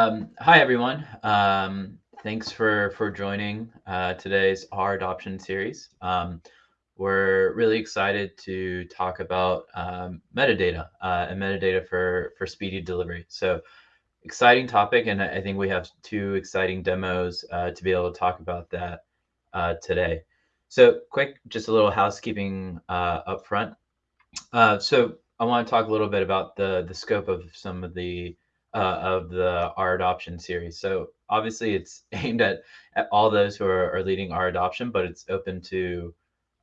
Um, hi, everyone. Um, thanks for, for joining uh, today's R adoption series. Um, we're really excited to talk about um, metadata uh, and metadata for, for speedy delivery. So exciting topic, and I think we have two exciting demos uh, to be able to talk about that uh, today. So quick, just a little housekeeping uh, up front. Uh, so I want to talk a little bit about the, the scope of some of the uh, of the R adoption series. So obviously it's aimed at, at all those who are, are leading R adoption, but it's open to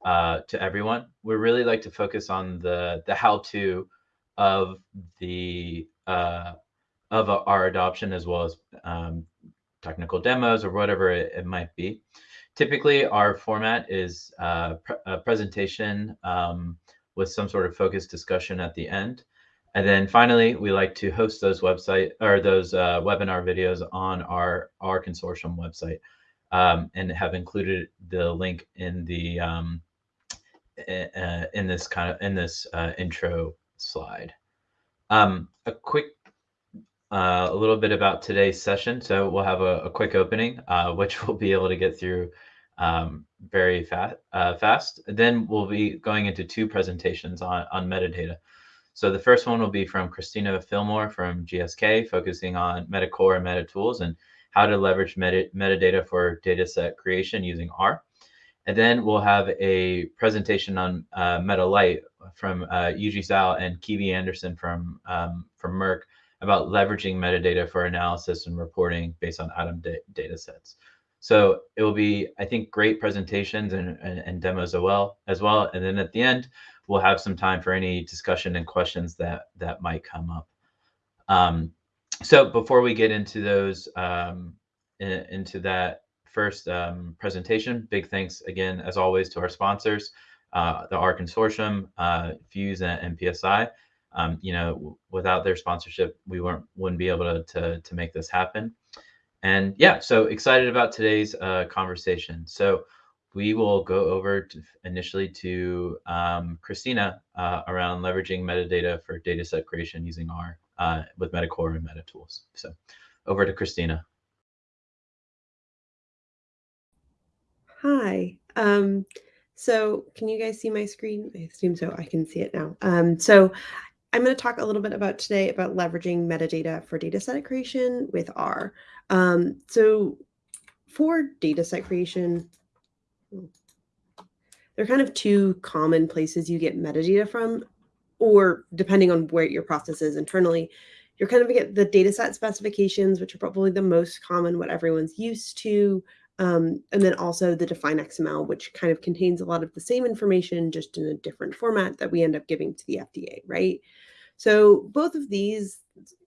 uh, to everyone. We really like to focus on the the how to of the uh, of R adoption as well as um, technical demos or whatever it, it, might be. Typically, our format is uh, a presentation um, with some sort of focused discussion at the end. And then finally, we like to host those website or those uh, webinar videos on our R consortium website um, and have included the link in the um, uh, in this kind of in this uh, intro slide. Um, a quick uh, a little bit about today's session. So we'll have a, a quick opening, uh, which we'll be able to get through um, very fast. Uh, fast. Then we'll be going into two presentations on on metadata. So the first one will be from Christina Fillmore from GSK, focusing on Metacore and MetaTools and how to leverage meta metadata for dataset creation using R. And then we'll have a presentation on uh, MetaLite from uh, Yujie Zhao and Keaven Anderson from, um, from Merck about leveraging metadata for analysis and reporting based on ADaM da data sets. So it will be, I think, great presentations and, and, and demos as well, as well. And then at the end, we'll have some time for any discussion and questions that that might come up. Um, so before we get into those, um, in, into that first um, presentation, big thanks again, as always, to our sponsors, uh, the R Consortium, uh, PHUSE, and MPSI. Um, you know, without their sponsorship, we weren't wouldn't be able to to, to make this happen. And yeah, so excited about today's uh, conversation. So we will go over to initially to um, Christina uh, around leveraging metadata for dataset creation using R uh, with Metacore and MetaTools. So over to Christina. Hi. Um, so can you guys see my screen? I assume so. I can see it now. Um, so I'm going to talk a little bit about today about leveraging metadata for dataset creation with R. Um, so for dataset creation, there are kind of two common places you get metadata from, or depending on where your process is internally, you're kind of get the data set specifications, which are probably the most common, what everyone's used to. Um, and then also the define XML, which kind of contains a lot of the same information, just in a different format that we end up giving to the FDA, right? So both of these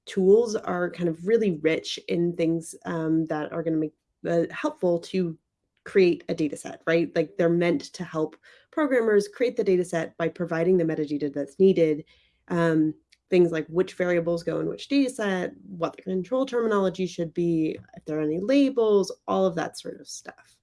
tools are kind of really rich in things um, that are going to make uh, helpful to create a data set, right? Like they're meant to help programmers create the data set by providing the metadata that's needed. Um, things like which variables go in which data set, what the control terminology should be, if there are any labels, all of that sort of stuff.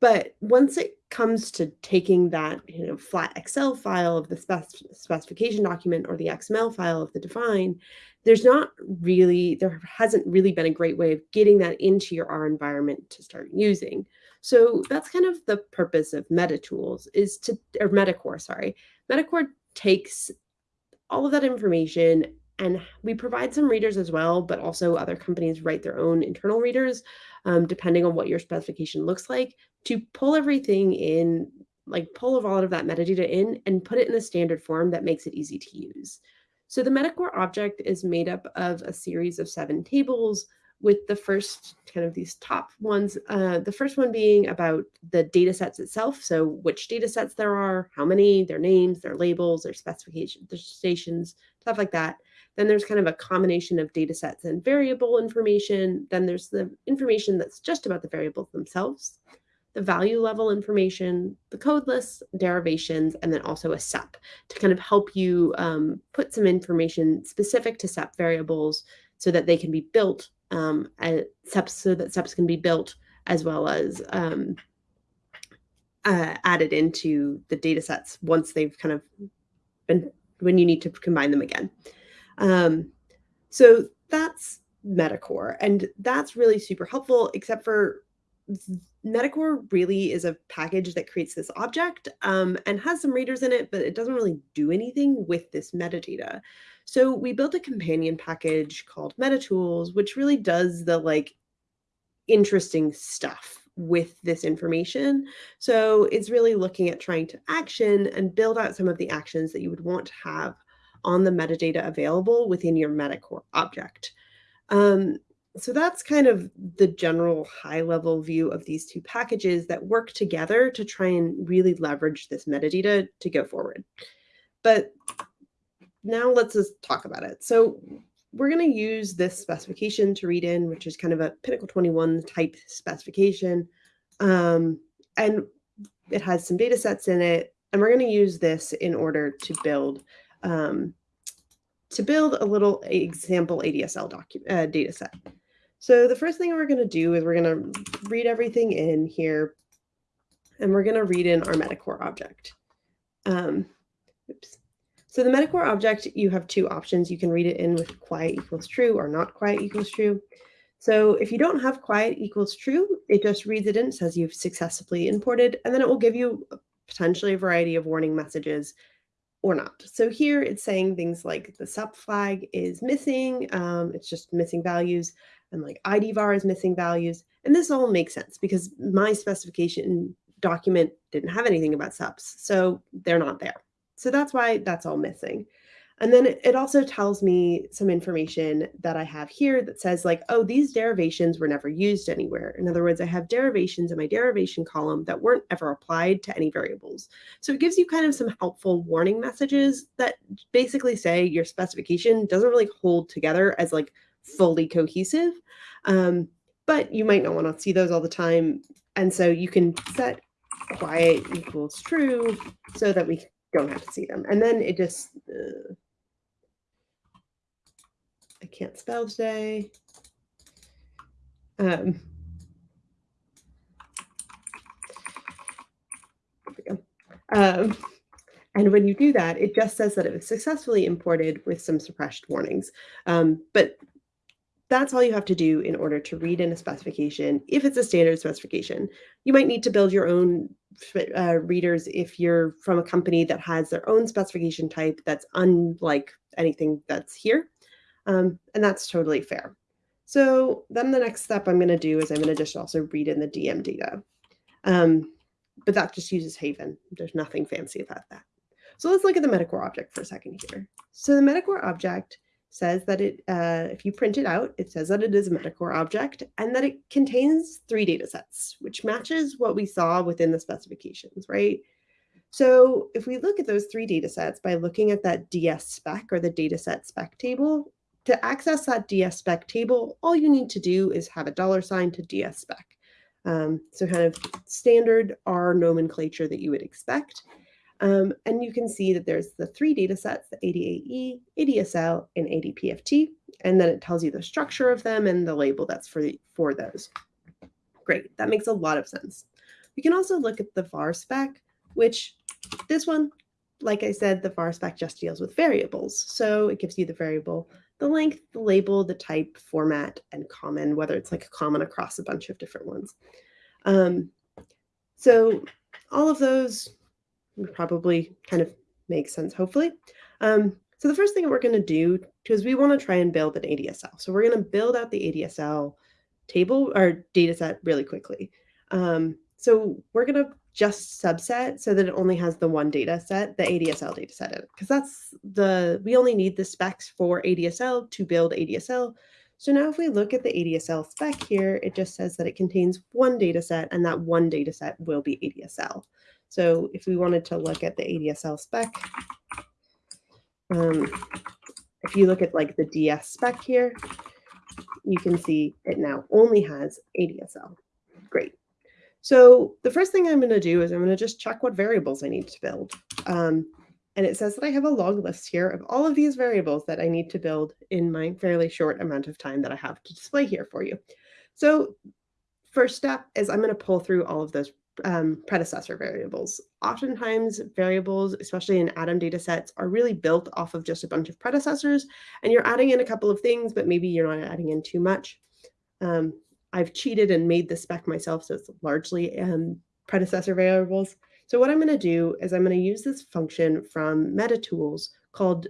But once it comes to taking that you know, flat Excel file of the spec specification document or the XML file of the define, there's not really, there hasn't really been a great way of getting that into your R environment to start using. So that's kind of the purpose of MetaTools is to, or Metacore, sorry. Metacore takes all of that information and we provide some readers as well, but also other companies write their own internal readers, um, depending on what your specification looks like, to pull everything in, like pull of all of that metadata in and put it in a standard form that makes it easy to use. So the Metacore object is made up of a series of seven tables with the first kind of these top ones, uh, the first one being about the data sets itself. So which data sets there are, how many, their names, their labels, their specifications, their stations, stuff like that. Then there's kind of a combination of data sets and variable information. Then there's the information that's just about the variables themselves, the value level information, the code lists, derivations, and then also a SEP to kind of help you um, put some information specific to SEP variables so that they can be built um, SEPs so that steps can be built as well as um, uh, added into the data sets once they've kind of been when you need to combine them again. Um, so that's Metacore. And that's really super helpful, except for Metacore really is a package that creates this object um, and has some readers in it, but it doesn't really do anything with this metadata. So we built a companion package called MetaTools, which really does the like interesting stuff with this information. So it's really looking at trying to action and build out some of the actions that you would want to have on the metadata available within your Metacore object. Um, so that's kind of the general high level view of these two packages that work together to try and really leverage this metadata to go forward. But now let's just talk about it. So we're going to use this specification to read in, which is kind of a Pinnacle 21 type specification. Um, and it has some data sets in it. And we're going to use this in order to build um, to build a little example ADSL document uh, data set. So the first thing we're going to do is we're going to read everything in here, and we're going to read in our Metacore object. Um, oops. So the Metacore object, you have two options. You can read it in with quiet equals true or not quiet equals true. So if you don't have quiet equals true, it just reads it in, says you've successfully imported, and then it will give you potentially a variety of warning messages or not. So here it's saying things like the sup flag is missing, um, it's just missing values, and like IDVAR is missing values. And this all makes sense because my specification document didn't have anything about subs, so they're not there. So that's why that's all missing. And then it also tells me some information that I have here that says like, oh, these derivations were never used anywhere. In other words, I have derivations in my derivation column that weren't ever applied to any variables. So it gives you kind of some helpful warning messages that basically say your specification doesn't really hold together as like fully cohesive. Um, but you might not want to see those all the time. And so you can set quiet equals true so that we don't have to see them. And then it just, uh, I can't spell today. Um, um, and when you do that, it just says that it was successfully imported with some suppressed warnings. Um, but that's all you have to do in order to read in a specification if it's a standard specification. You might need to build your own uh, readers if you're from a company that has their own specification type that's unlike anything that's here. Um, and that's totally fair. So then the next step I'm going to do is I'm going to just also read in the DM data. Um, but that just uses Haven. There's nothing fancy about that. So let's look at the Metacore object for a second here. So the Metacore object says that it, uh, if you print it out, it says that it is a Metacore object and that it contains three data sets, which matches what we saw within the specifications, right? So if we look at those three data sets by looking at that DS spec or the data set spec table, to access that DS spec table, all you need to do is have a dollar sign to DS spec. Um, so kind of standard R nomenclature that you would expect. Um, and you can see that there's the three data sets, the ADAE, ADSL, and ADPFT, and then it tells you the structure of them and the label that's for, for those. Great, that makes a lot of sense. We can also look at the var spec, which this one, like I said, the var spec just deals with variables. So it gives you the variable the length, the label, the type, format, and common, whether it's like a common across a bunch of different ones. Um, so all of those probably kind of makes sense, hopefully. Um, so the first thing we're going to do, because we want to try and build an ADSL. So we're going to build out the ADSL table or data set really quickly. Um, so we're going to just subset so that it only has the one data set, the ADSL data set in. Because that's the, we only need the specs for ADSL to build ADSL. So now if we look at the ADSL spec here, it just says that it contains one data set and that one data set will be ADSL. So if we wanted to look at the ADSL spec, um, if you look at like the DS spec here, you can see it now only has ADSL. Great. So the first thing I'm going to do is I'm going to just check what variables I need to build. Um, and it says that I have a log list here of all of these variables that I need to build in my fairly short amount of time that I have to display here for you. So first step is I'm going to pull through all of those um, predecessor variables. Oftentimes, variables, especially in ADaM data sets, are really built off of just a bunch of predecessors, and you're adding in a couple of things, but maybe you're not adding in too much. Um, I've cheated and made the spec myself, so it's largely um, predecessor variables. So what I'm going to do is I'm going to use this function from MetaTools called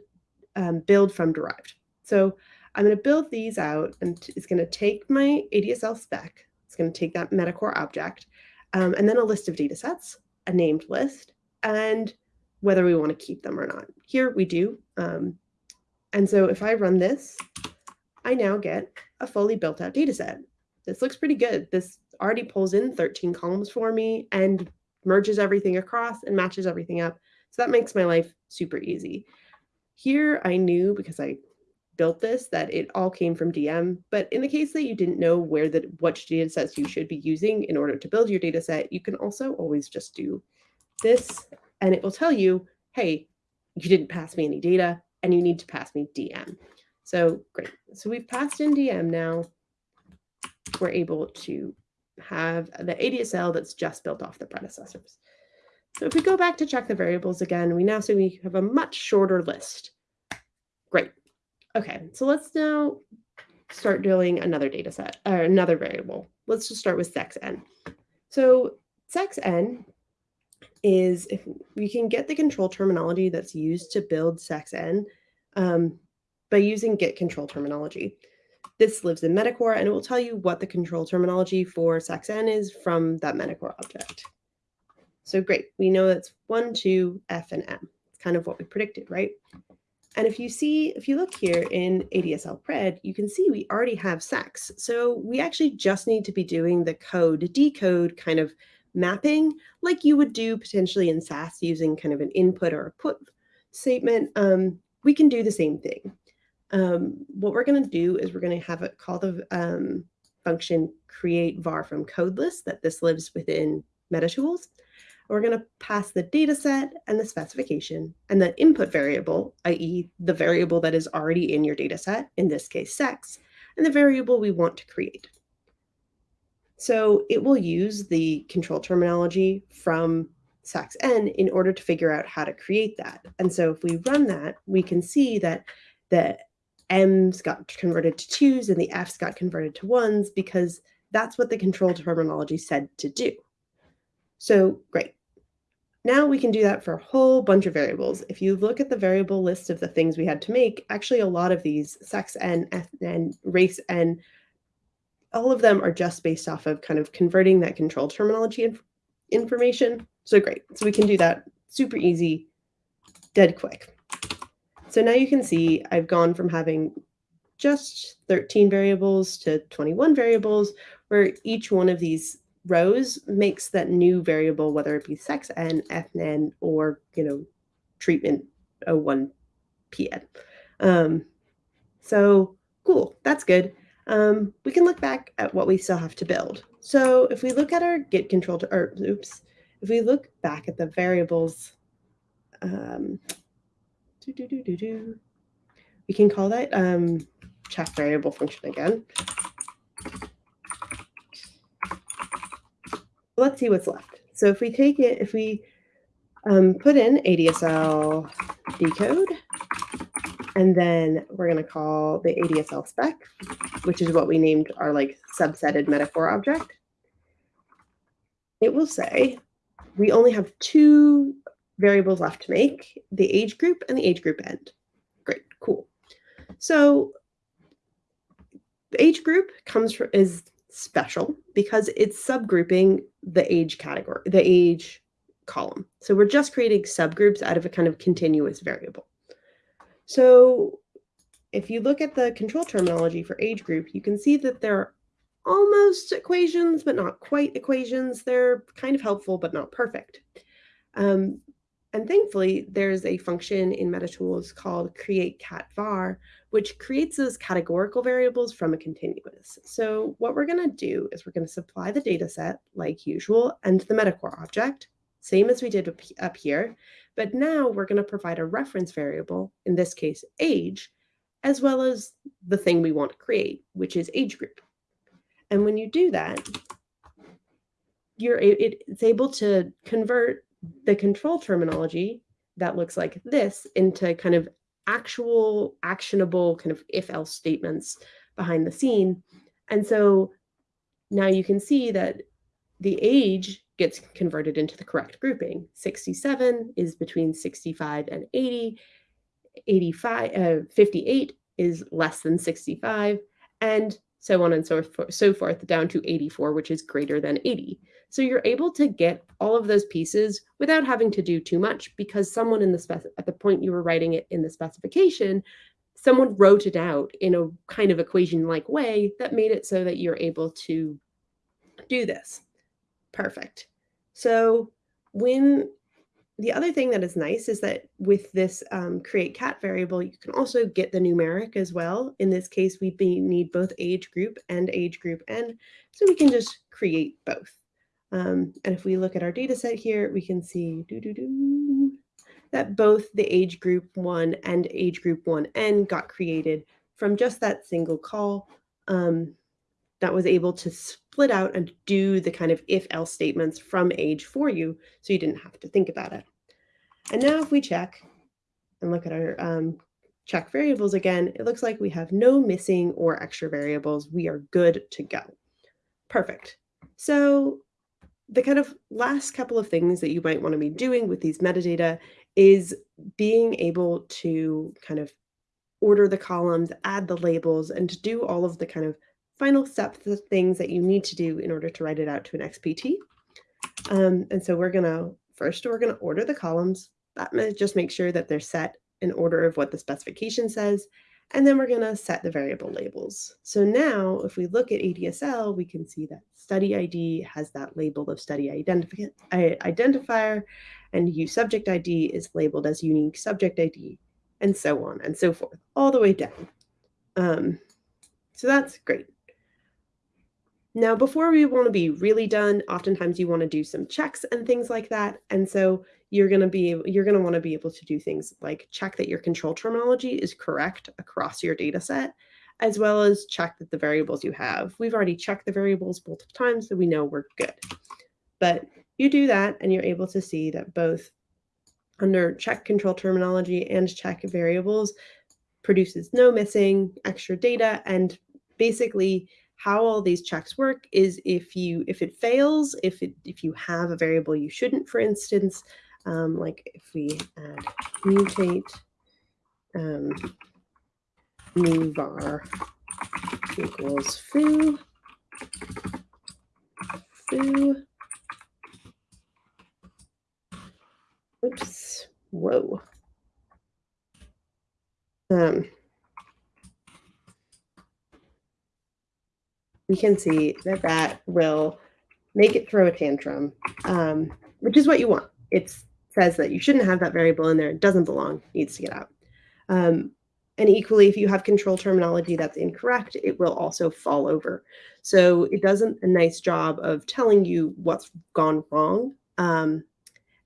um, build from derived. So I'm going to build these out, and it's going to take my ADSL spec. It's going to take that Metacore object, um, and then a list of data sets, a named list, and whether we want to keep them or not. Here we do. Um, and so if I run this, I now get a fully built out data set. This looks pretty good. This already pulls in 13 columns for me and merges everything across and matches everything up. So that makes my life super easy. Here I knew because I built this that it all came from DM. But in the case that you didn't know where the which data sets you should be using in order to build your data set, you can also always just do this and it will tell you, hey, you didn't pass me any data and you need to pass me DM. So great. So we've passed in DM now. We're able to have the ADSL that's just built off the predecessors. So if we go back to check the variables again, we now see we have a much shorter list. Okay, so let's now start doing another data set or another variable. Let's just start with sex n. So sex n is if we can get the control terminology that's used to build sex n um, by using get control terminology. This lives in Metacore and it will tell you what the control terminology for sex n is from that Metacore object. So great, we know it's one, two, F, and M. It's kind of what we predicted, right? And if you see, if you look here in ADSL pred, you can see we already have sex. So we actually just need to be doing the code decode kind of mapping like you would do potentially in SAS using kind of an input or a put statement. Um, we can do the same thing. Um, what we're going to do is we're going to have it call the um, function create var from code list that this lives within MetaTools. We're going to pass the data set and the specification and the input variable, i.e. the variable that is already in your data set, in this case sex, and the variable we want to create. So it will use the control terminology from sex n in order to figure out how to create that. And so if we run that, we can see that the m's got converted to twos and the f's got converted to ones because that's what the control terminology said to do. So great. Now we can do that for a whole bunch of variables. If you look at the variable list of the things we had to make, actually a lot of these, sex ethn, race n, all of them are just based off of kind of converting that control terminology inf information. So great. So we can do that super easy, dead quick. So now you can see I've gone from having just 13 variables to 21 variables, where each one of these rows makes that new variable, whether it be sex n, ethn, or you know, treatment 01 pn. Um, so cool, that's good. Um, we can look back at what we still have to build. So if we look at our get control, to, or oops, if we look back at the variables, um, doo -doo -doo we can call that um, check variable function again. Let's see what's left. So if we take it, if we um, put in ADSL decode, and then we're going to call the ADSL spec, which is what we named our like subsetted Metacore object. It will say we only have two variables left to make, the age group and the age group end. Great, cool. So the age group comes from is special because it's subgrouping the age category, the age column. So we're just creating subgroups out of a kind of continuous variable. So if you look at the control terminology for age group, you can see that they're almost equations, but not quite equations. They're kind of helpful, but not perfect. Um, and thankfully, there's a function in MetaTools called create cat var, which creates those categorical variables from a continuous. So what we're going to do is we're going to supply the data set like usual and the Metacore object, same as we did up here. But now we're going to provide a reference variable, in this case, age, as well as the thing we want to create, which is age group. And when you do that, you're it, it's able to convert the control terminology that looks like this into kind of actual actionable kind of if else statements behind the scene. And so now you can see that the age gets converted into the correct grouping. 67 is between 65 and 80. 85, uh, 58 is less than 65, and so on and so forth, so forth down to 84, which is greater than 80. So you're able to get all of those pieces without having to do too much because someone in the spec at the point you were writing it in the specification, someone wrote it out in a kind of equation like way that made it so that you're able to do this. Perfect. So when the other thing that is nice is that with this um, create cat variable, you can also get the numeric as well. In this case, we need both age group and age group n, so we can just create both. Um, and if we look at our data set here, we can see doo -doo -doo, that both the age group 1 and age group 1n got created from just that single call um, that was able to split out and do the kind of if-else statements from age for you, so you didn't have to think about it. And now if we check and look at our um, check variables again, it looks like we have no missing or extra variables. We are good to go. Perfect. So the kind of last couple of things that you might want to be doing with these metadata is being able to kind of order the columns, add the labels, and to do all of the kind of final steps, the things that you need to do in order to write it out to an XPT. Um, and so we're going to, first, we're going to order the columns. That just make sure that they're set in order of what the specification says. And then we're going to set the variable labels. So now if we look at ADSL, we can see that study ID has that label of study identifier and use subject ID is labeled as unique subject ID and so on and so forth, all the way down. Um, so that's great. Now, before we want to be really done, oftentimes you want to do some checks and things like that. And so you're going to be you're going to want to be able to do things like check that your control terminology is correct across your data set, as well as check that the variables you have. We've already checked the variables multiple times, so we know we're good. But you do that and you're able to see that both under check control terminology and check variables produces no missing extra data and basically how all these checks work is if you if it fails, if it if you have a variable you shouldn't, for instance, um, like if we add mutate um, new var equals foo, foo, oops, whoa. Um, we can see that that will make it throw a tantrum, um, which is what you want. It says that you shouldn't have that variable in there. It doesn't belong, needs to get out. Um, and equally, if you have control terminology that's incorrect, it will also fall over. So it does not a nice job of telling you what's gone wrong. Um,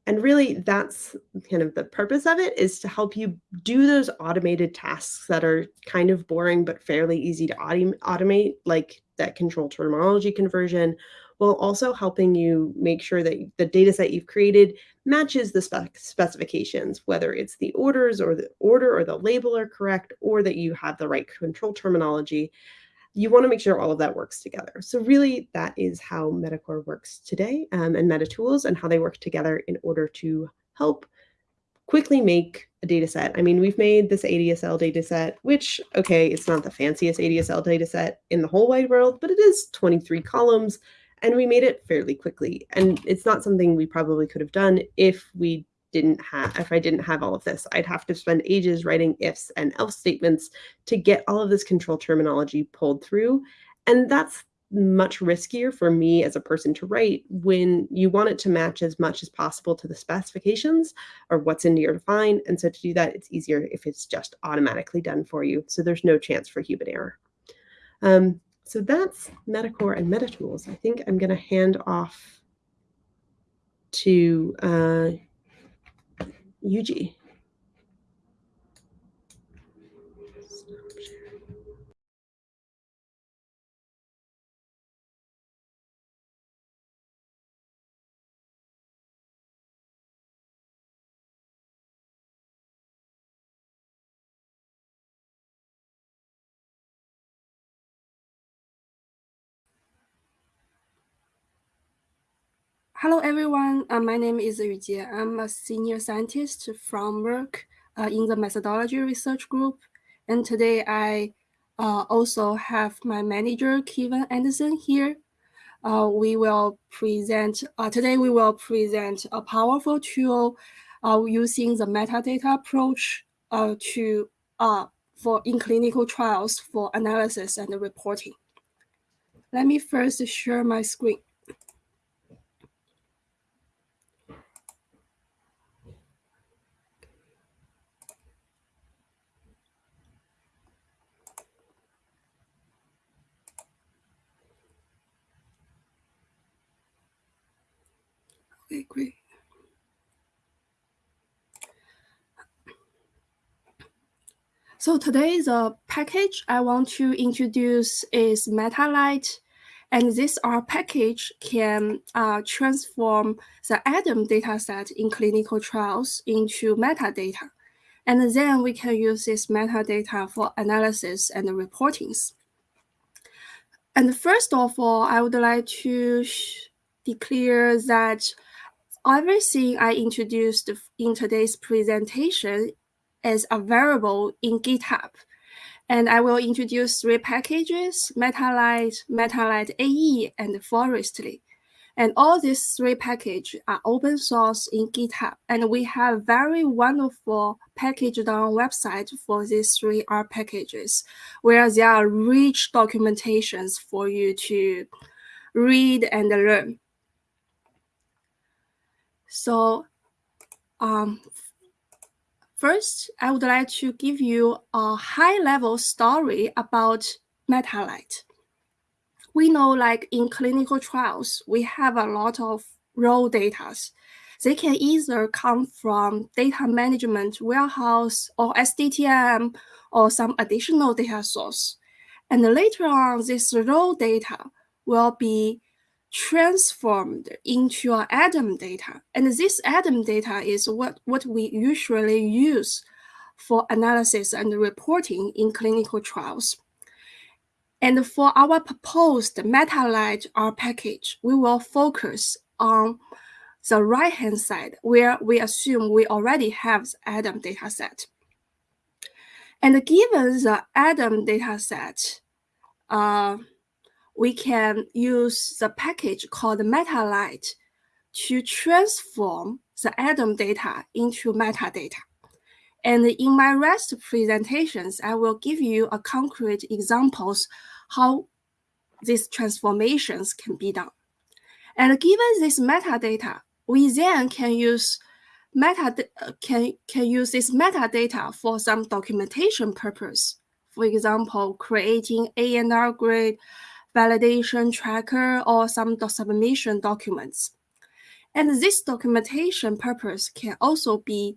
and really, that's kind of the purpose of it is to help you do those automated tasks that are kind of boring but fairly easy to automate, like that control terminology conversion, while also helping you make sure that the data set you've created matches the spec specifications, whether it's the orders or the order or the label are correct, or that you have the right control terminology. You want to make sure all of that works together. So really, that is how Metacore works today um, and MetaTools and how they work together in order to help quickly make a data set. I mean, we've made this ADSL data set, which, okay, it's not the fanciest ADSL data set in the whole wide world, but it is 23 columns, and we made it fairly quickly. And it's not something we probably could have done if we didn't have, if I didn't have all of this. I'd have to spend ages writing ifs and else statements to get all of this control terminology pulled through. And that's much riskier for me as a person to write when you want it to match as much as possible to the specifications or what's in your define. And so to do that, it's easier if it's just automatically done for you. So there's no chance for human error. Um, so that's Metacore and MetaTools. I think I'm going to hand off to uh, Yujie. Hello, everyone. Uh, my name is Yu Jie. I'm a senior scientist from Merck uh, in the methodology research group. And today I uh, also have my manager, Keaven Anderson here. Uh, we will present, uh, today we will present a powerful tool uh, using the metadata approach to for in clinical trials for analysis and reporting. Let me first share my screen. Okay, great. So today the package I want to introduce is MetaLite. And this R package can uh, transform the ADAM dataset in clinical trials into metadata. And then we can use this metadata for analysis and reportings. And first of all, I would like to declare that everything I introduced in today's presentation is available in GitHub. And I will introduce three packages, MetaLite, MetaLite AE, and Forestly. And all these three packages are open source in GitHub. And we have very wonderful package down website for these three R packages, where there are rich documentations for you to read and learn. So um, first, I would like to give you a high-level story about MetaLite. We know like in clinical trials, we have a lot of raw data. They can either come from data management warehouse or SDTM or some additional data source. And later on, this raw data will be transformed into our ADAM data. And this ADAM data is what, what we usually use for analysis and reporting in clinical trials. And for our proposed MetaLite R package, we will focus on the right-hand side where we assume we already have the ADAM dataset. And given the ADAM dataset, uh, we can use the package called MetaLite to transform the ADaM data into metadata. And in my rest presentations, I will give you a concrete examples how these transformations can be done. And given this metadata, we then can use meta uh, can, can use this metadata for some documentation purpose. For example, creating ANR grid, validation tracker, or some submission documents. And this documentation purpose can also be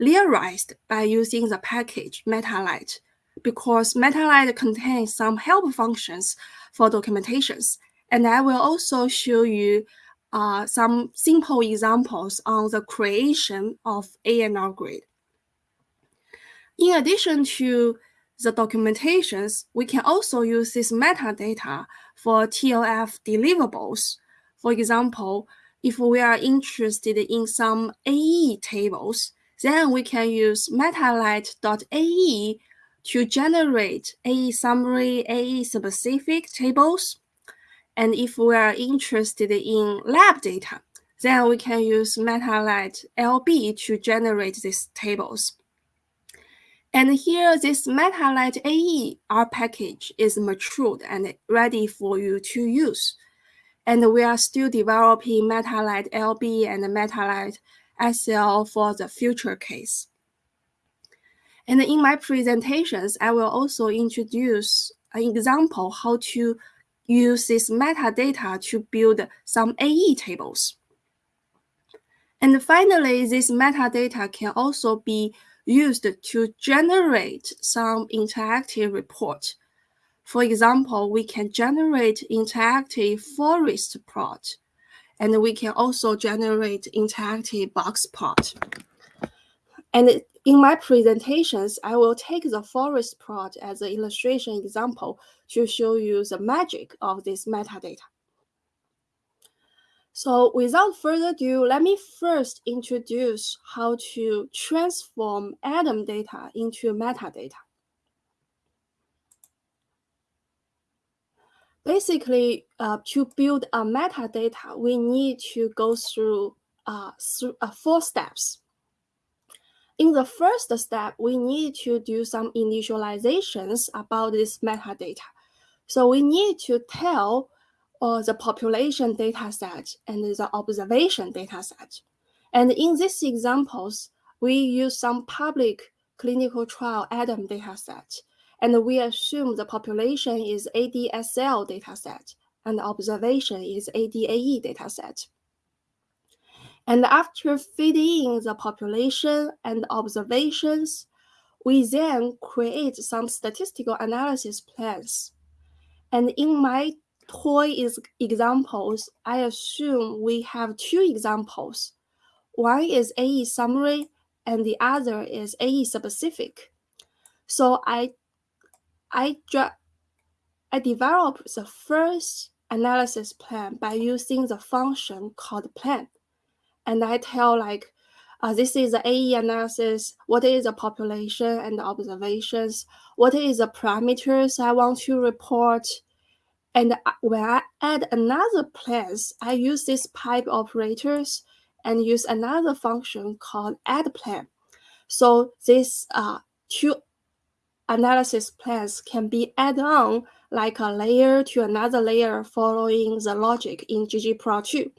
realized by using the package MetaLite because MetaLite contains some help functions for documentations. And I will also show you uh, some simple examples on the creation of ANR grid. In addition to the documentations, we can also use this metadata for TLF deliverables. For example, if we are interested in some AE tables, then we can use metalite.ae to generate AE summary, AE specific tables. And if we are interested in lab data, then we can use MetaLite LB to generate these tables. And here, this MetaLite AE R package is matured and ready for you to use. And we are still developing MetaLite LB and MetaLite SL for the future case. And in my presentations, I will also introduce an example how to use this metadata to build some AE tables. And finally, this metadata can also be used to generate some interactive report. For example, we can generate interactive forest plot, and we can also generate interactive box plot. And in my presentations, I will take the forest plot as an illustration example to show you the magic of this metadata. So without further ado, let me first introduce how to transform ADaM data into metadata. Basically, uh, to build a metadata, we need to go through, uh, through uh, four steps. In the first step, we need to do some initializations about this metadata. So we need to tell uh, the population data set and the observation data set. And in these examples, we use some public clinical trial ADaM data set, and we assume the population is ADSL data set and observation is ADAE data set. And after feeding in the population and observations, we then create some statistical analysis plans. And in my toy is examples, I assume we have two examples. One is AE summary and the other is AE specific. So I, I, I developed the first analysis plan by using the function called plan and I tell like, uh, this is the AE analysis, what is the population and the observations, what is the parameters I want to report. And when I add another place, I use this pipe operators and use another function called add plan. So these uh, two analysis plans can be added on like a layer to another layer following the logic in ggplot2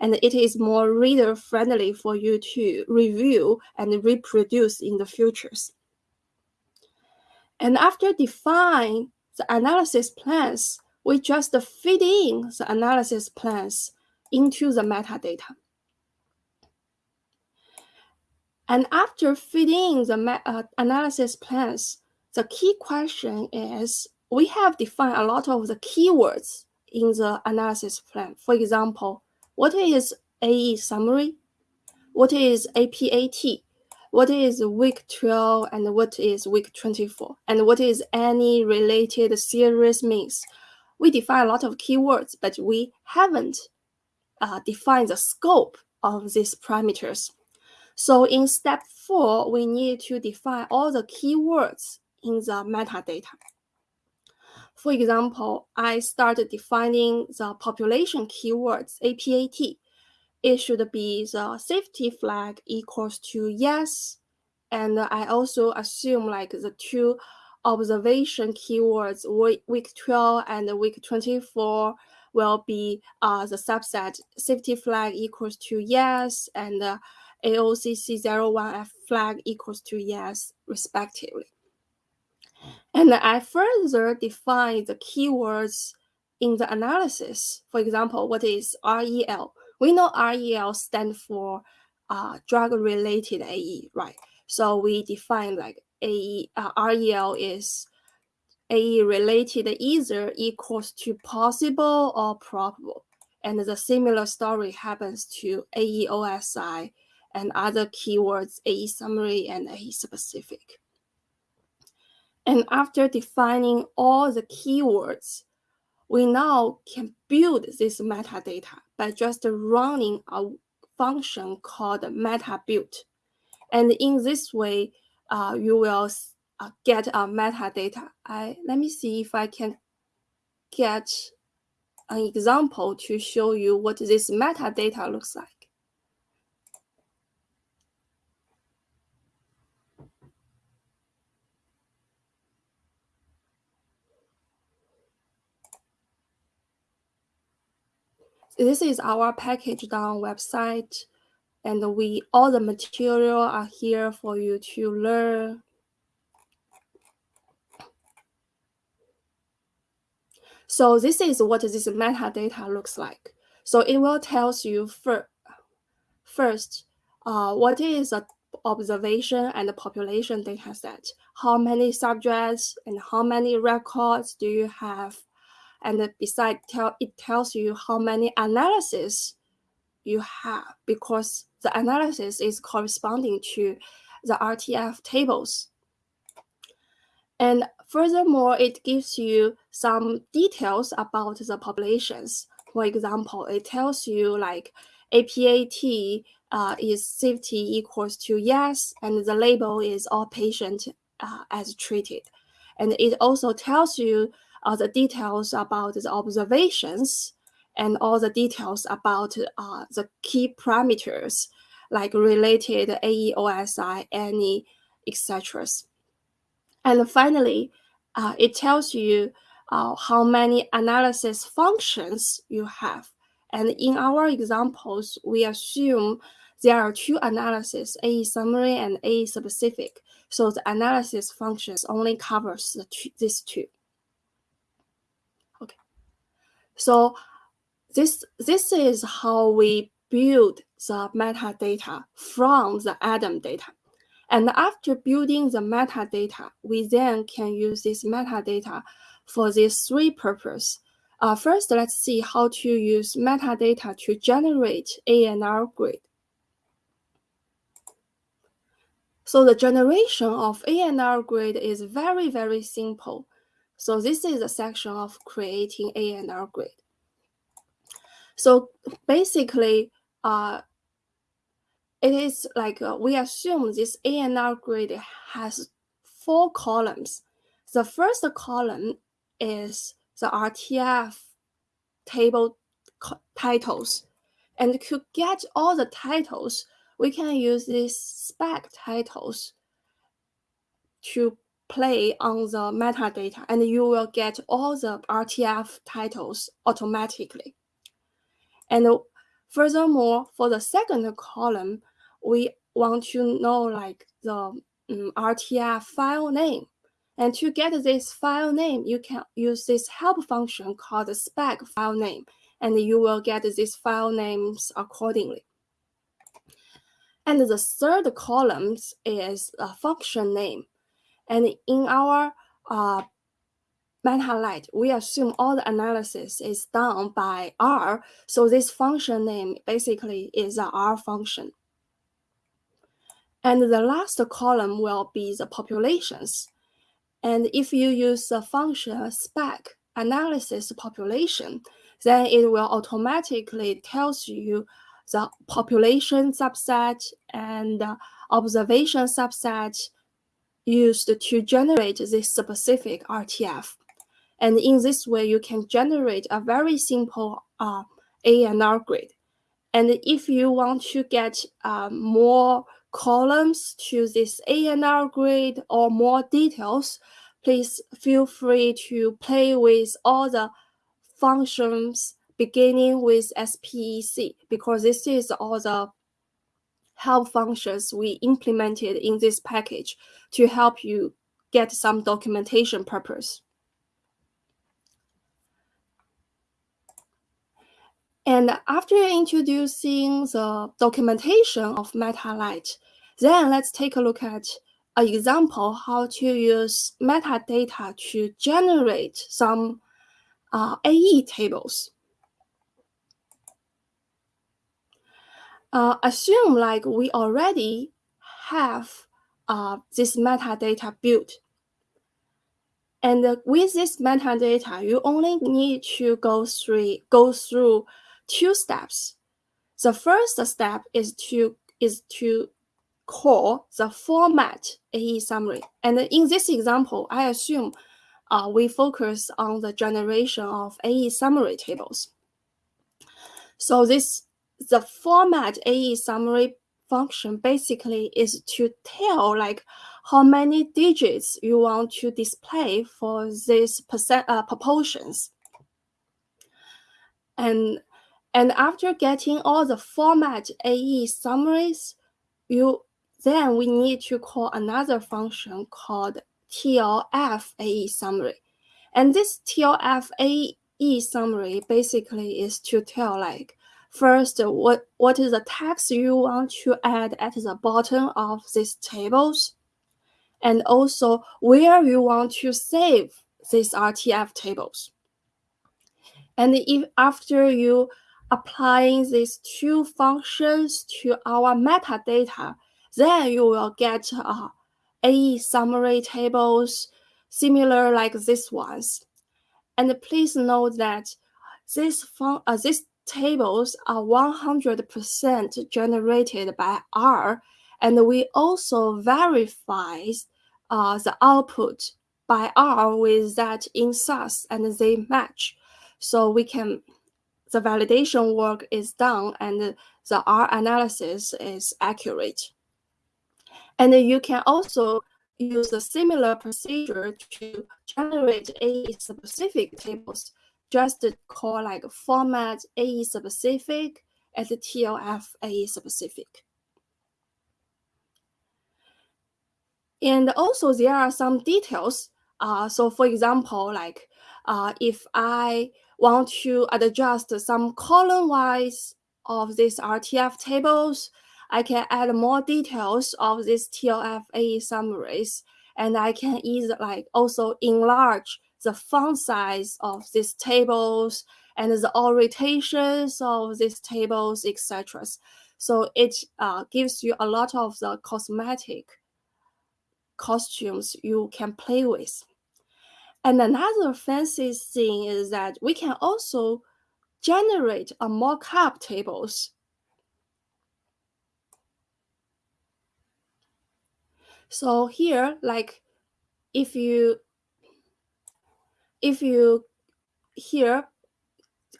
and it is more reader friendly for you to review and reproduce in the futures. And after define the analysis plans, we just feed in the analysis plans into the metadata. And after feeding the uh, analysis plans, the key question is we have defined a lot of the keywords in the analysis plan. For example, what is AE summary? What is APAT? What is week 12 and what is week 24? And what is any related series means? We define a lot of keywords, but we haven't uh, defined the scope of these parameters. So in step four, we need to define all the keywords in the metadata. For example, I started defining the population keywords, APAT. It should be the safety flag equals to yes. And I also assume like the two observation keywords, week 12 and week 24, will be uh, the subset safety flag equals to yes and uh, AOCC01F flag equals to yes, respectively. And I further define the keywords in the analysis. For example, what is REL? We know REL stands for uh, drug-related AE, right? So we define like AE, uh, REL is AE related either equals to possible or probable. And the similar story happens to AEOSI and other keywords, AE summary and AE specific. And after defining all the keywords, we now can build this metadata by just running a function called meta build. And in this way, uh, you will uh, get a metadata. I, let me see if I can get an example to show you what this metadata looks like. this is our package down website and we all the material are here for you to learn. So this is what this metadata looks like. So it will tells you for, first uh, what is a observation and the population data set. How many subjects and how many records do you have? And beside tell it tells you how many analysis you have because the analysis is corresponding to the RTF tables. And furthermore, it gives you some details about the populations. for example, it tells you like APAT uh, is safety equals to yes, and the label is all patient uh, as treated. And it also tells you uh, the details about the observations and all the details about uh, the key parameters like related AEOSI, any, etc. And finally, uh, it tells you uh, how many analysis functions you have. And in our examples, we assume there are two analysis, AE summary and AE specific. So the analysis functions only covers the two, these two. Okay. So this, this is how we build the metadata from the ADaM data. And after building the metadata, we then can use this metadata for these three purposes. Uh, first, let's see how to use metadata to generate ANR grid. So the generation of ANR grid is very, very simple. So this is a section of creating ANR grid. So basically, uh, it is like uh, we assume this ANR grid has four columns. The first column is the RTF table titles. And to get all the titles, we can use these spec titles to play on the metadata, and you will get all the RTF titles automatically. And furthermore, for the second column, we want to know like the um, RTF file name. And to get this file name, you can use this help function called spec file name, and you will get these file names accordingly. And the third column is a function name. And in our uh, MetaLite, we assume all the analysis is done by R. So this function name basically is a R function. And the last column will be the populations. And if you use the function spec analysis population, then it will automatically tells you the population subset and observation subset used to generate this specific RTF. And in this way, you can generate a very simple uh, ANR grid. And if you want to get uh, more columns to this ANR grid or more details, please feel free to play with all the functions beginning with SPEC because this is all the help functions we implemented in this package to help you get some documentation purpose. And after introducing the documentation of meta MetaLite, then let's take a look at an example how to use metadata to generate some uh, AE tables. Uh, assume like we already have uh, this metadata built. And with this metadata, you only need to go through, go through two steps. The first step is to is to call the format AE summary. And in this example, I assume uh, we focus on the generation of AE summary tables. So this the format AE summary function basically is to tell like how many digits you want to display for these percent uh, proportions. And and after getting all the format AE summaries, you then we need to call another function called TLF AE summary. And this TLF AE summary basically is to tell like first what, what is the text you want to add at the bottom of these tables, and also where you want to save these RTF tables. And if after you applying these two functions to our metadata, then you will get uh, AE summary tables similar like this ones. And please note that these, uh, these tables are 100% generated by R, and we also verify uh, the output by R with that in SAS and they match. So we can, the validation work is done and the R analysis is accurate. And you can also use a similar procedure to generate AE specific tables, just call like format AE specific as TLF AE specific. And also there are some details. Uh, so for example, like uh, if I want to adjust some column-wise of these RTF tables, I can add more details of these TLF AE summaries, and I can either like also enlarge the font size of these tables and the orientations of these tables, etc. So it uh, gives you a lot of the cosmetic costumes you can play with. And another fancy thing is that we can also generate uh, a mock-up tables. So here, like if you if you here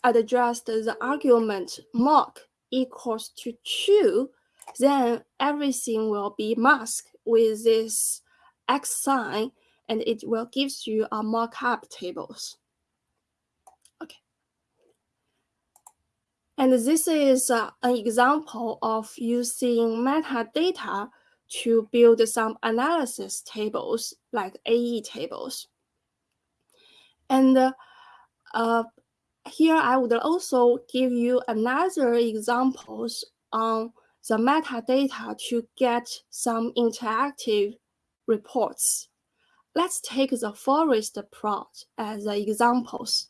adjust the argument mock equals to true, then everything will be masked with this X sign and it will gives you a mock-up tables. Okay. And this is uh, an example of using metadata to build some analysis tables like AE tables. And uh, uh, here I would also give you another examples on the metadata to get some interactive reports. Let's take the forest plot as examples.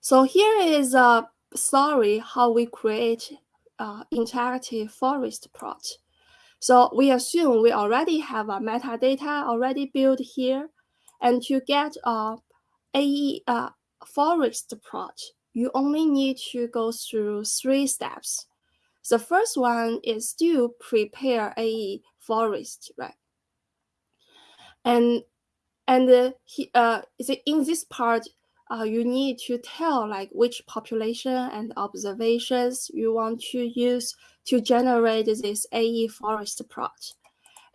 So here is a story how we create uh, interactive forest plot. So we assume we already have a metadata already built here. And to get a AE uh, forest plot, you only need to go through three steps. The first one is to prepare a forest, right? And and uh, he, uh, in this part, uh, you need to tell like which population and observations you want to use to generate this AE forest plot.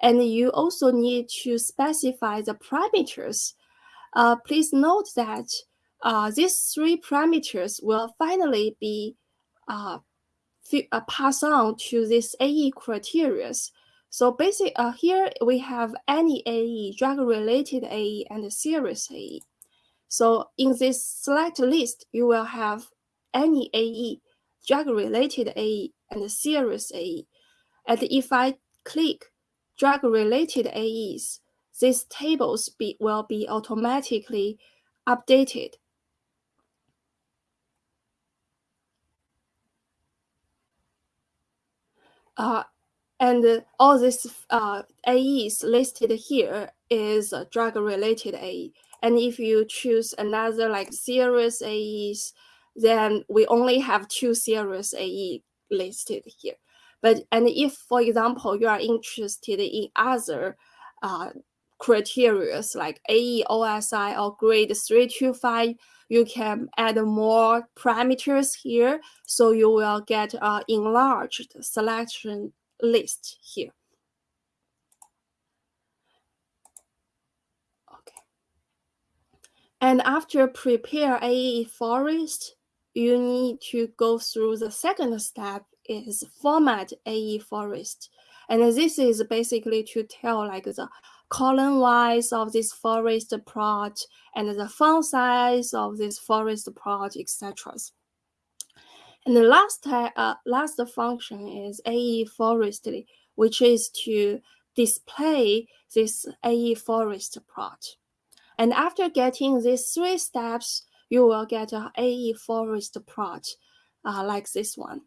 And you also need to specify the parameters. Uh, please note that uh, these three parameters will finally be uh, uh, pass on to this AE criteria. So basically, uh, here we have any AE, drug-related AE, and serious AE. So in this select list, you will have any AE, drug-related AE, and serious AE. And if I click drug-related AEs, these tables be, will be automatically updated Uh, and all these uh, AEs listed here is drug-related AE. And if you choose another like serious AEs, then we only have two serious AE listed here. But and if, for example, you are interested in other uh, criteria like AE, OSI, or grade 325, you can add more parameters here. So you will get an enlarged selection list here. Okay. And after prepare AE forest, you need to go through the second step is format AE forest. And this is basically to tell like the column wise of this forest plot and the font size of this forest plot, etc. And the last, uh, last function is AE forestly, which is to display this AE forest plot. And after getting these three steps, you will get an AE forest plot uh, like this one.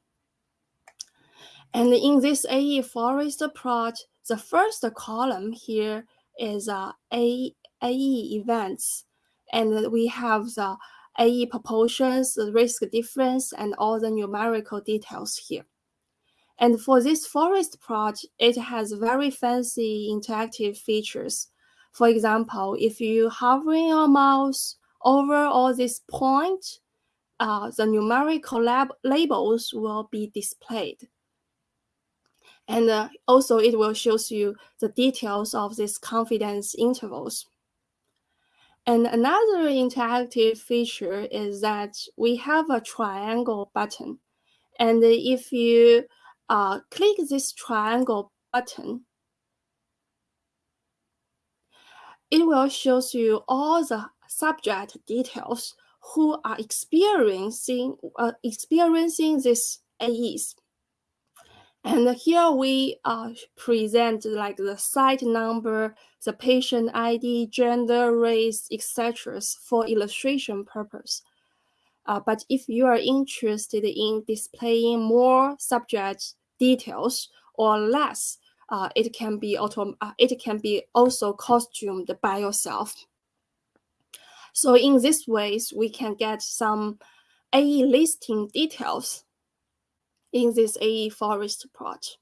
And in this AE forest plot, the first column here is uh, AE events. and we have the AE proportions, the risk difference, and all the numerical details here. And for this forest plot, it has very fancy interactive features. For example, if you hovering your mouse over all these points, uh, the numerical lab labels will be displayed. And uh, also it will shows you the details of these confidence intervals. And another interactive feature is that we have a triangle button. And if you uh, click this triangle button, it will shows you all the subject details who are experiencing uh, experiencing these AEs. And here we uh, present like the site number, the patient ID, gender, race, etc. for illustration purpose. Uh, but if you are interested in displaying more subject details or less, uh, it can be auto uh, it can be also costumed by yourself. So in this ways, we can get some AE listing details in this AE forest plot.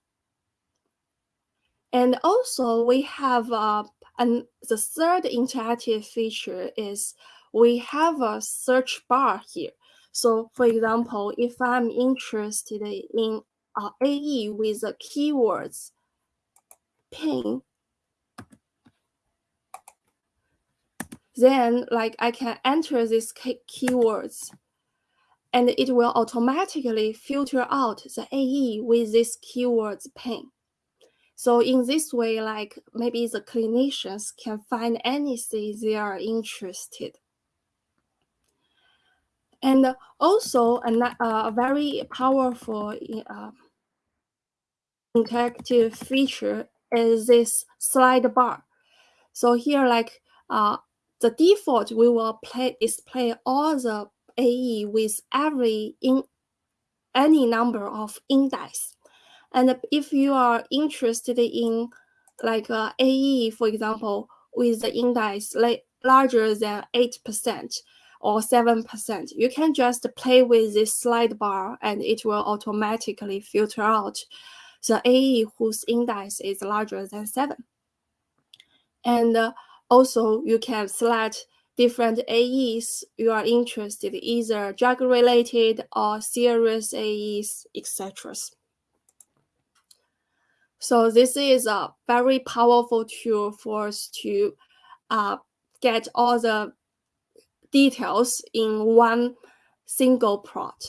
And also we have uh, the third interactive feature is we have a search bar here. So for example, if I'm interested in uh, AE with the keywords pain, then like I can enter these keywords and it will automatically filter out the AE with this keywords pain. So in this way, like maybe the clinicians can find anything they are interested. And also a, a very powerful uh, interactive feature is this slide bar. So here, like uh, the default, we will play display all the AE with every in any number of index. And if you are interested in like uh, AE, for example, with the index larger than 8% or 7%, you can just play with this slide bar and it will automatically filter out the AE whose index is larger than 7. And uh, also you can select different AEs you are interested, either drug-related or serious AEs, etc. So this is a very powerful tool for us to uh, get all the details in one single plot.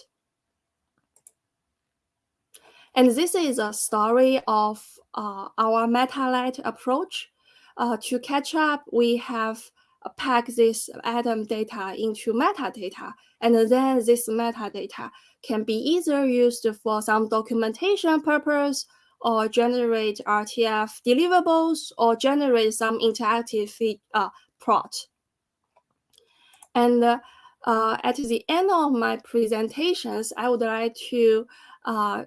And this is a story of uh, our MetaLite approach. Uh, to catch up, we have pack this ADaM data into metadata, and then this metadata can be either used for some documentation purpose or generate RTF deliverables or generate some interactive feed, uh, plot. And uh, at the end of my presentations, I would like to uh,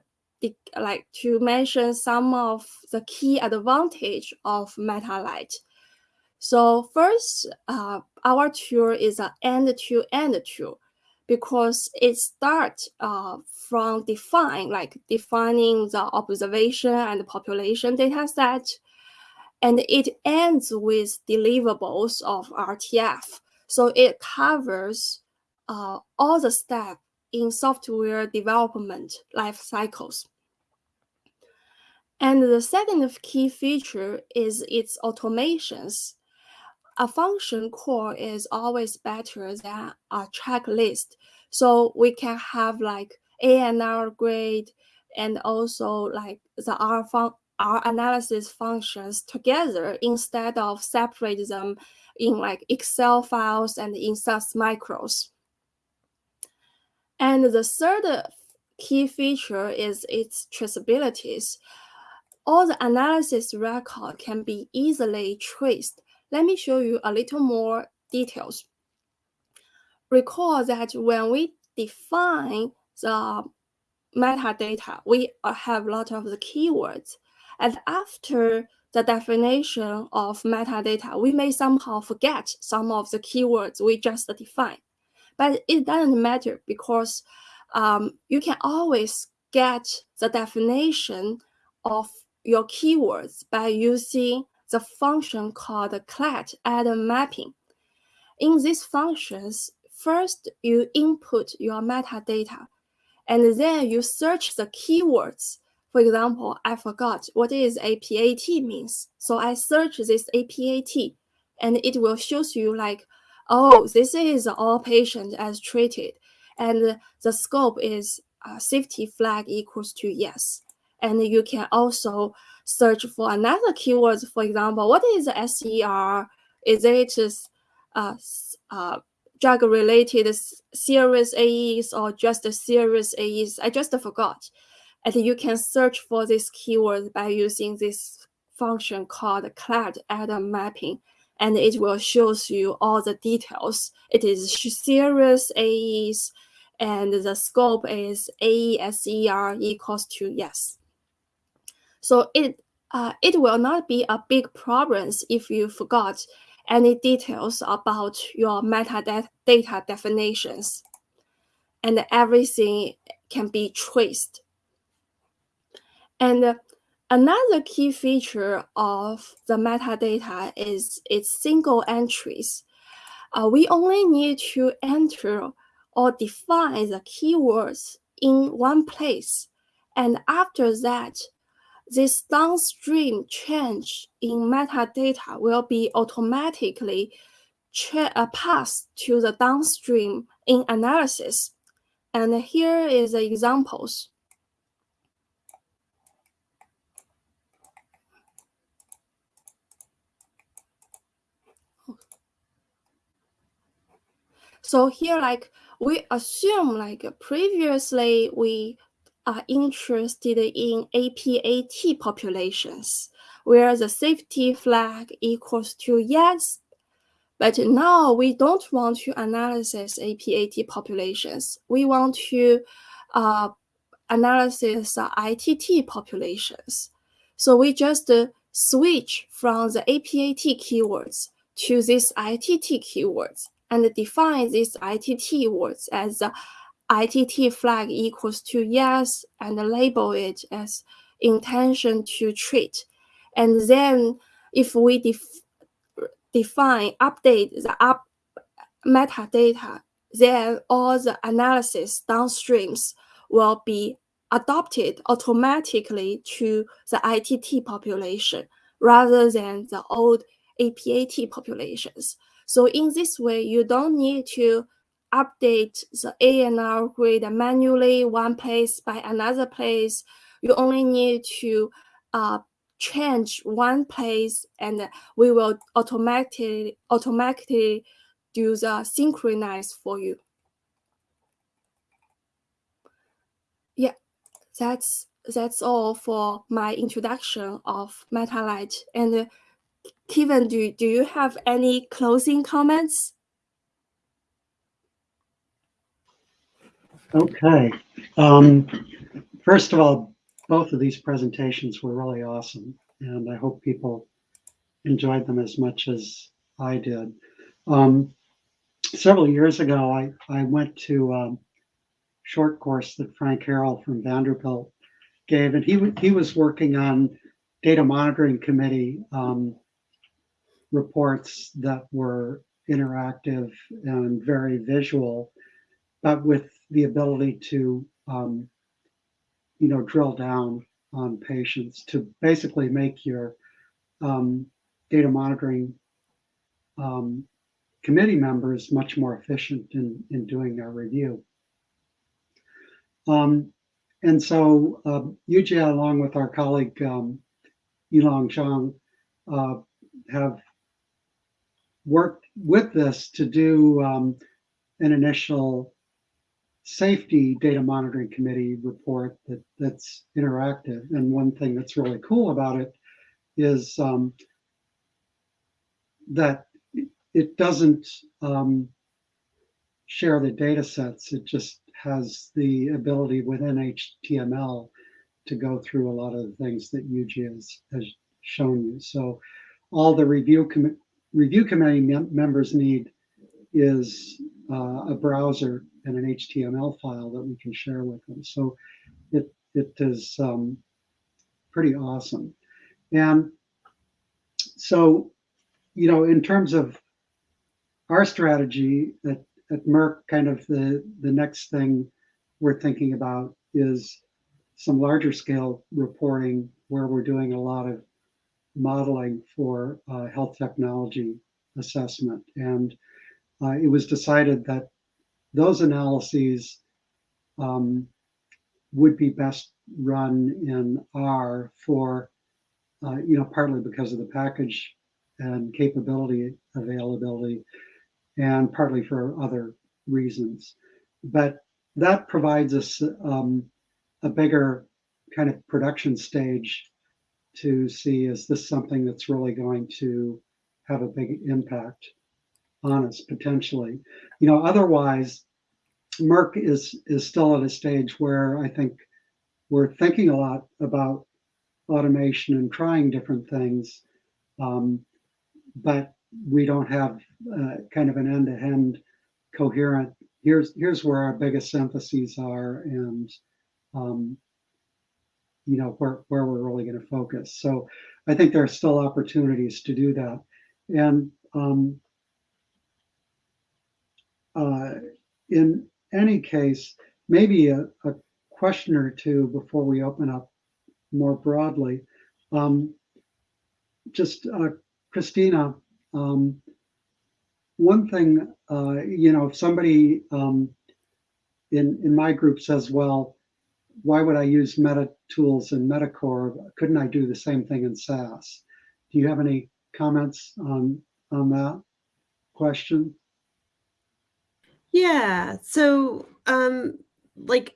like to mention some of the key advantage of MetaLite. So first, uh, our tool is an end-to-end -end tool because it starts uh, from define, like defining the observation and population data set, and it ends with deliverables of RTF. So it covers uh, all the steps in software development life cycles. And the second key feature is its automations a function call is always better than a checklist. So we can have like ANR grade and also like the R, fun R analysis functions together instead of separate them in like Excel files and in SAS macros. And the third key feature is its traceabilities. All the analysis record can be easily traced let me show you a little more details. Recall that when we define the metadata, we have a lot of the keywords. And after the definition of metadata, we may somehow forget some of the keywords we just defined. But it doesn't matter because um, you can always get the definition of your keywords by using the function called collect ADaM mapping. In these functions, first you input your metadata, and then you search the keywords. For example, I forgot what is APAT means. So I search this APAT, and it will show you like, oh, this is all patient as treated. And the scope is uh, safety flag equals to yes. And you can also search for another keywords. For example, what is SER? Is it uh, uh, drug-related serious AEs or just serious AEs? I just forgot. And you can search for this keyword by using this function called collect ADaM mapping and it will show you all the details. It is serious AEs, and the scope is AESER equals to yes. So it uh, it will not be a big problem if you forgot any details about your metadata definitions, and everything can be traced. And another key feature of the metadata is its single entries. Uh, we only need to enter or define the keywords in one place. And after that, this downstream change in metadata will be automatically uh, passed to the downstream in analysis. And here is the examples. So here, like we assume like previously we are interested in APAT populations where the safety flag equals to yes. But now we don't want to analyze APAT populations. We want to uh, analysis uh, ITT populations. So we just uh, switch from the APAT keywords to these ITT keywords and define these ITT words as ITT flag equals to yes and label it as intention to treat. And then if we def define, update the up metadata, then all the analysis downstreams will be adopted automatically to the ITT population rather than the old APAT populations. So in this way, you don't need to update the ANR grid manually one place by another place. You only need to uh, change one place and we will automatically, automatically do the synchronize for you. Yeah, that's that's all for my introduction of MetaLite. And Keaven, do, do you have any closing comments? Okay. Um, first of all, both of these presentations were really awesome, and I hope people enjoyed them as much as I did. Um, several years ago, I, I went to a short course that Frank Harrell from Vanderbilt gave, and he, he was working on data monitoring committee um, reports that were interactive and very visual, but with the ability to, um, you know, drill down on patients to basically make your um, data monitoring um, committee members much more efficient in, in doing their review. Um, and so uh, Yujie, along with our colleague um, Yilong Zhang, uh, have worked with this to do um, an initial safety data monitoring committee report that that's interactive. And one thing that's really cool about it is um, that it doesn't um, share the data sets. It just has the ability within HTML to go through a lot of the things that Yujie has, has shown you. So all the review com review committee mem members need is uh, a browser and an HTML file that we can share with them. So it it is um, pretty awesome. And so, you know, in terms of our strategy at, at Merck, kind of the, the next thing we're thinking about is some larger scale reporting where we're doing a lot of modeling for uh, health technology assessment. And uh, it was decided that those analyses um, would be best run in R for, uh, you know, partly because of the package and capability availability, and partly for other reasons. But that provides us um, a bigger kind of production stage to see is this something that's really going to have a big impact on us potentially. You know, otherwise, Merck is is still at a stage where I think we're thinking a lot about automation and trying different things, um, but we don't have uh, kind of an end-to-end coherent. Here's here's where our biggest emphases are, and um, you know where where we're really going to focus. So I think there are still opportunities to do that, and um, in any case, maybe a, a, question or two before we open up more broadly. Um, just uh, Christina, um, one thing, uh, you know, if somebody um, in in my group says, "Well, why would I use Meta Tools in Metacore? Couldn't I do the same thing in SAS?" Do you have any comments on on that question? Yeah. So, um, like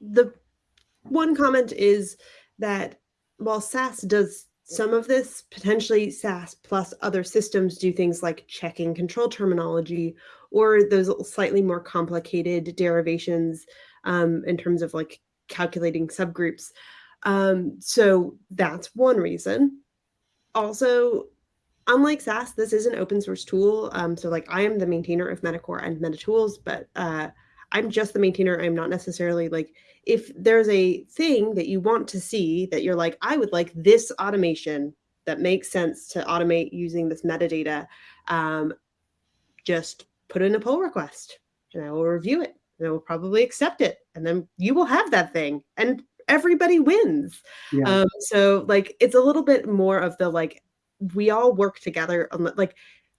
the one comment is that while SAS does some of this, potentially SAS plus other systems do things like checking control terminology or those slightly more complicated derivations um, in terms of like calculating subgroups. Um, so that's one reason. Also, unlike SAS, this is an open source tool. Um, so like I am the maintainer of Metacore and MetaTools, but uh, I'm just the maintainer. I'm not necessarily like, if there's a thing that you want to see that you're like, I would like this automation that makes sense to automate using this metadata, um, just put in a pull request and I will review it and I will probably accept it. And then you will have that thing and everybody wins. Yeah. Um, so like, it's a little bit more of the like we all work together on like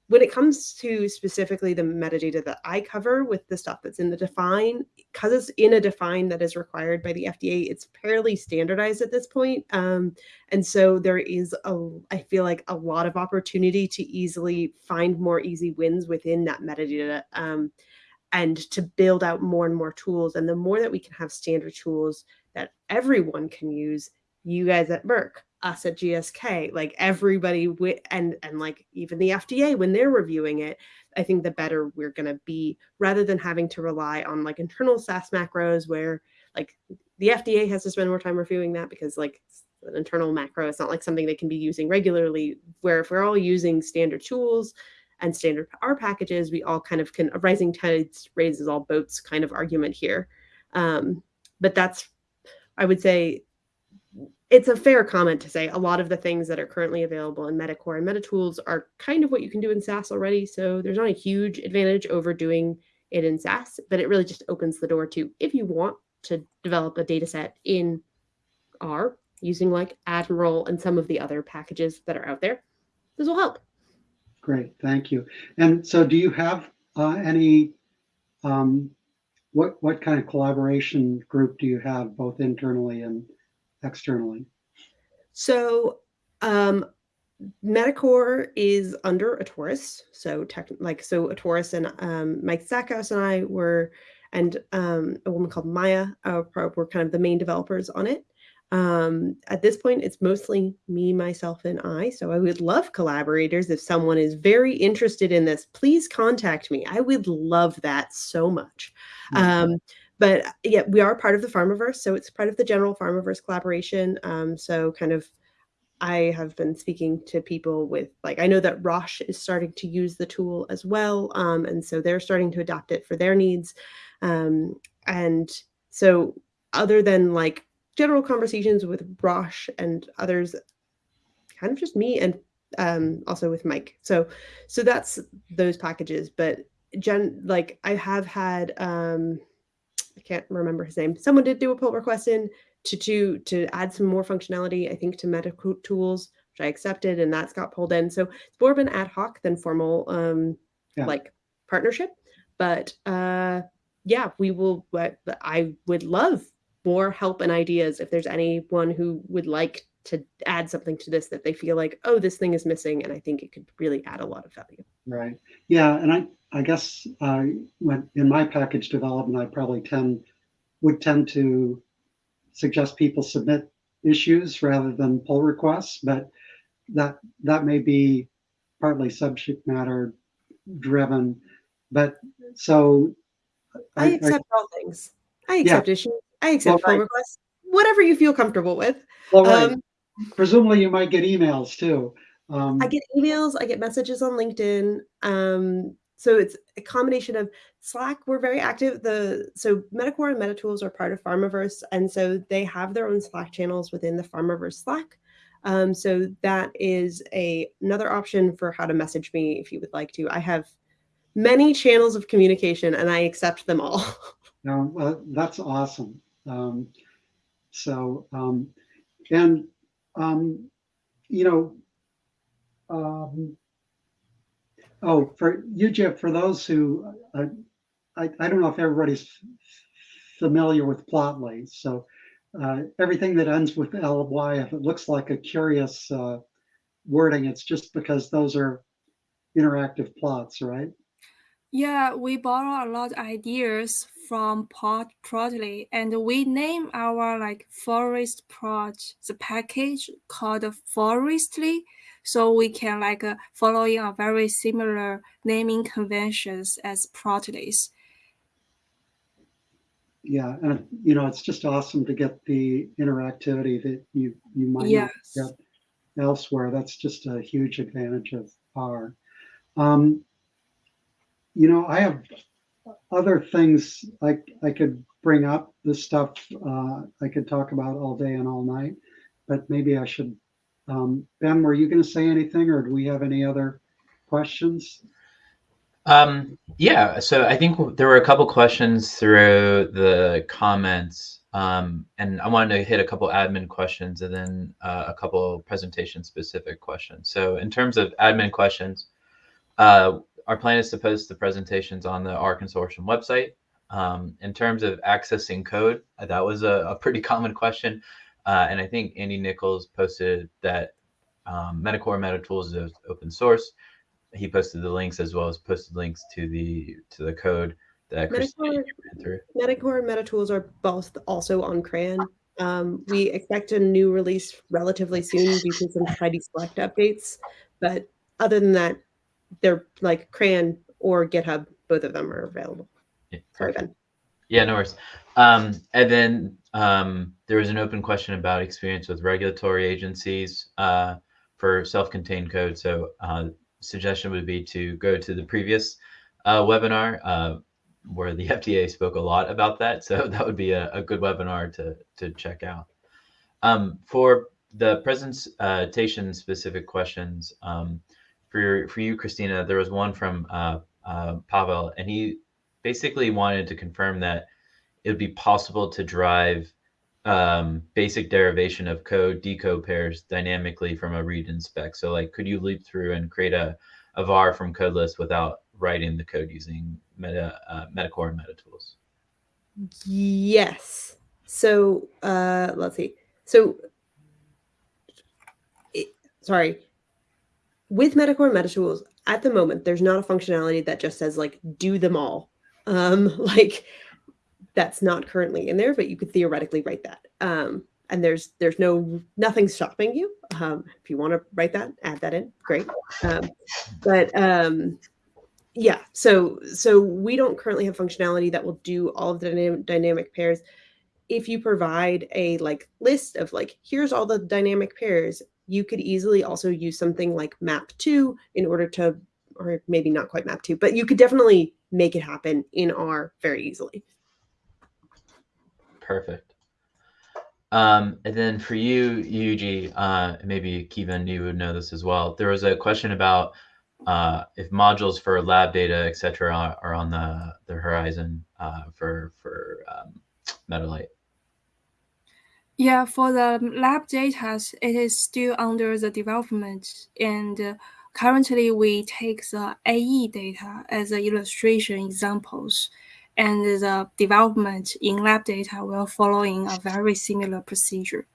when it comes to specifically the metadata that I cover with the stuff that's in the define, because it's in a define that is required by the FDA, it's fairly standardized at this point. Um, and so there is a, I feel like a lot of opportunity to easily find more easy wins within that metadata um, and to build out more and more tools. And the more that we can have standard tools that everyone can use, you guys at Merck, us at GSK, like everybody and and like even the FDA when they're reviewing it, I think the better we're going to be rather than having to rely on like internal SAS macros where like the FDA has to spend more time reviewing that because like an internal macro it's not like something they can be using regularly where if we're all using standard tools and standard R packages, we all kind of can a rising tides raises all boats kind of argument here. Um, but that's I would say it's a fair comment to say a lot of the things that are currently available in Metacore and MetaTools are kind of what you can do in SAS already. So there's not a huge advantage over doing it in SAS, but it really just opens the door to if you want to develop a data set in R using like Admiral and some of the other packages that are out there, this will help. Great, thank you. And so do you have uh, any, um, what, what kind of collaboration group do you have both internally and externally? So um, Metacore is under Atorus. So tech, like so Atorus and um, Mike Stackhouse and I were, and um, a woman called Maya uh, were kind of the main developers on it. Um, at this point, it's mostly me, myself, and I. So I would love collaborators. If someone is very interested in this, please contact me. I would love that so much. Mm -hmm. um, but yeah, we are part of the Pharmaverse, so it's part of the general Pharmaverse collaboration. Um, so kind of I have been speaking to people with like I know that Roche is starting to use the tool as well, um, and so they're starting to adapt it for their needs. Um, and so, other than like general conversations with Roche and others, kind of just me and um, also with Mike. So, so that's those packages. But Jen, like I have had, um, I can't remember his name. Someone did do a pull request in to to to add some more functionality. I think to MetaTools, which I accepted, and that's got pulled in. So it's more of an ad hoc than formal, um, Yeah. like partnership. But uh, yeah, we will. But I would love more help and ideas if there's anyone who would like to add something to this that they feel like, oh, this thing is missing, and I think it could really add a lot of value. Right. Yeah, and I I guess uh, when in my package development, I probably tend would tend to suggest people submit issues rather than pull requests, but that that may be partly subject matter driven. But so I, accept all things. I Yeah. accept issues. I accept pull right. requests. Whatever you feel comfortable with. well, right. Um, presumably you might get emails too. Um, I get emails, I get messages on LinkedIn. Um, so it's a combination of Slack. We're very active. The so Metacore and MetaTools are part of Pharmaverse, and so they have their own Slack channels within the Pharmaverse Slack. Um, so that is a another option for how to message me if you would like to. I have many channels of communication, and I accept them all. No, well, that's awesome. Um, so, um, and, um, you know, um, oh, for you, Jeff, for those who, uh, I, I don't know if everybody's familiar with Plotly. So, uh, everything that ends with ly, if it looks like a curious uh, wording, it's just because those are interactive plots, right? Yeah, we borrow a lot of ideas from Plot Plotly, and we name our like forest plot the package called Forestly, so we can like uh, following a very similar naming conventions as Plotly's. Yeah, and you know, it's just awesome to get the interactivity that you you might not Yes. get elsewhere. That's just a huge advantage of R. Um, you know, I have other things I I could bring up. This stuff uh, I could talk about all day and all night, but maybe I should. Um, ben, were you going to say anything, or do we have any other questions? Um, yeah, so I think there were a couple questions through the comments, um, and I wanted to hit a couple admin questions and then uh, a couple presentation specific questions. So in terms of admin questions, uh, our plan is to post the presentations on the R Consortium website. Um, in terms of accessing code, that was a, a pretty common question, uh, and I think Andy Nicholls posted that um, Metacore MetaTools is open source he posted the links as well as posted links to the to the code that Metacore. Metacore and MetaTools are both also on CRAN. Um, we expect a new release relatively soon due to some tidy select updates. But other than that, they're like CRAN or GitHub. Both of them are available. Yeah, perfect. Yeah, no worries. Um, and then um, there was an open question about experience with regulatory agencies uh, for self-contained code. So uh, suggestion would be to go to the previous uh, webinar uh, where the FDA spoke a lot about that. So that would be a, a good webinar to, to check out. Um, for the presentation specific questions, um, for, for you, Christina, there was one from uh, uh, Pavel, and he basically wanted to confirm that it would be possible to drive um, basic derivation of code decode pairs dynamically from a read and spec. So like, could you leap through and create a, a var from code list without writing the code using meta, uh, Metacore and MetaTools? Yes. So uh, let's see. So, it, sorry. With Metacore and MetaTools, at the moment, there's not a functionality that just says like do them all. Um, like that's not currently in there, but you could theoretically write that. Um, and there's there's no nothing stopping you. Um, if you want to write that, add that in. Great. Um, but um, yeah, so so we don't currently have functionality that will do all of the dynamic, dynamic pairs. If you provide a like list of like here's all the dynamic pairs, you could easily also use something like Map2 in order to, or maybe not quite Map2, but you could definitely make it happen in R very easily. Perfect. Um, and then for you, Yujie, uh, maybe Keaven, you would know this as well. There was a question about uh, if modules for lab data, et cetera, are, are on the, the horizon uh, for, for um, MetaLite. Yeah, for the lab data, it is still under the development. And uh, currently we take the AE data as an illustration examples. And the development in lab data will follow in a very similar procedure.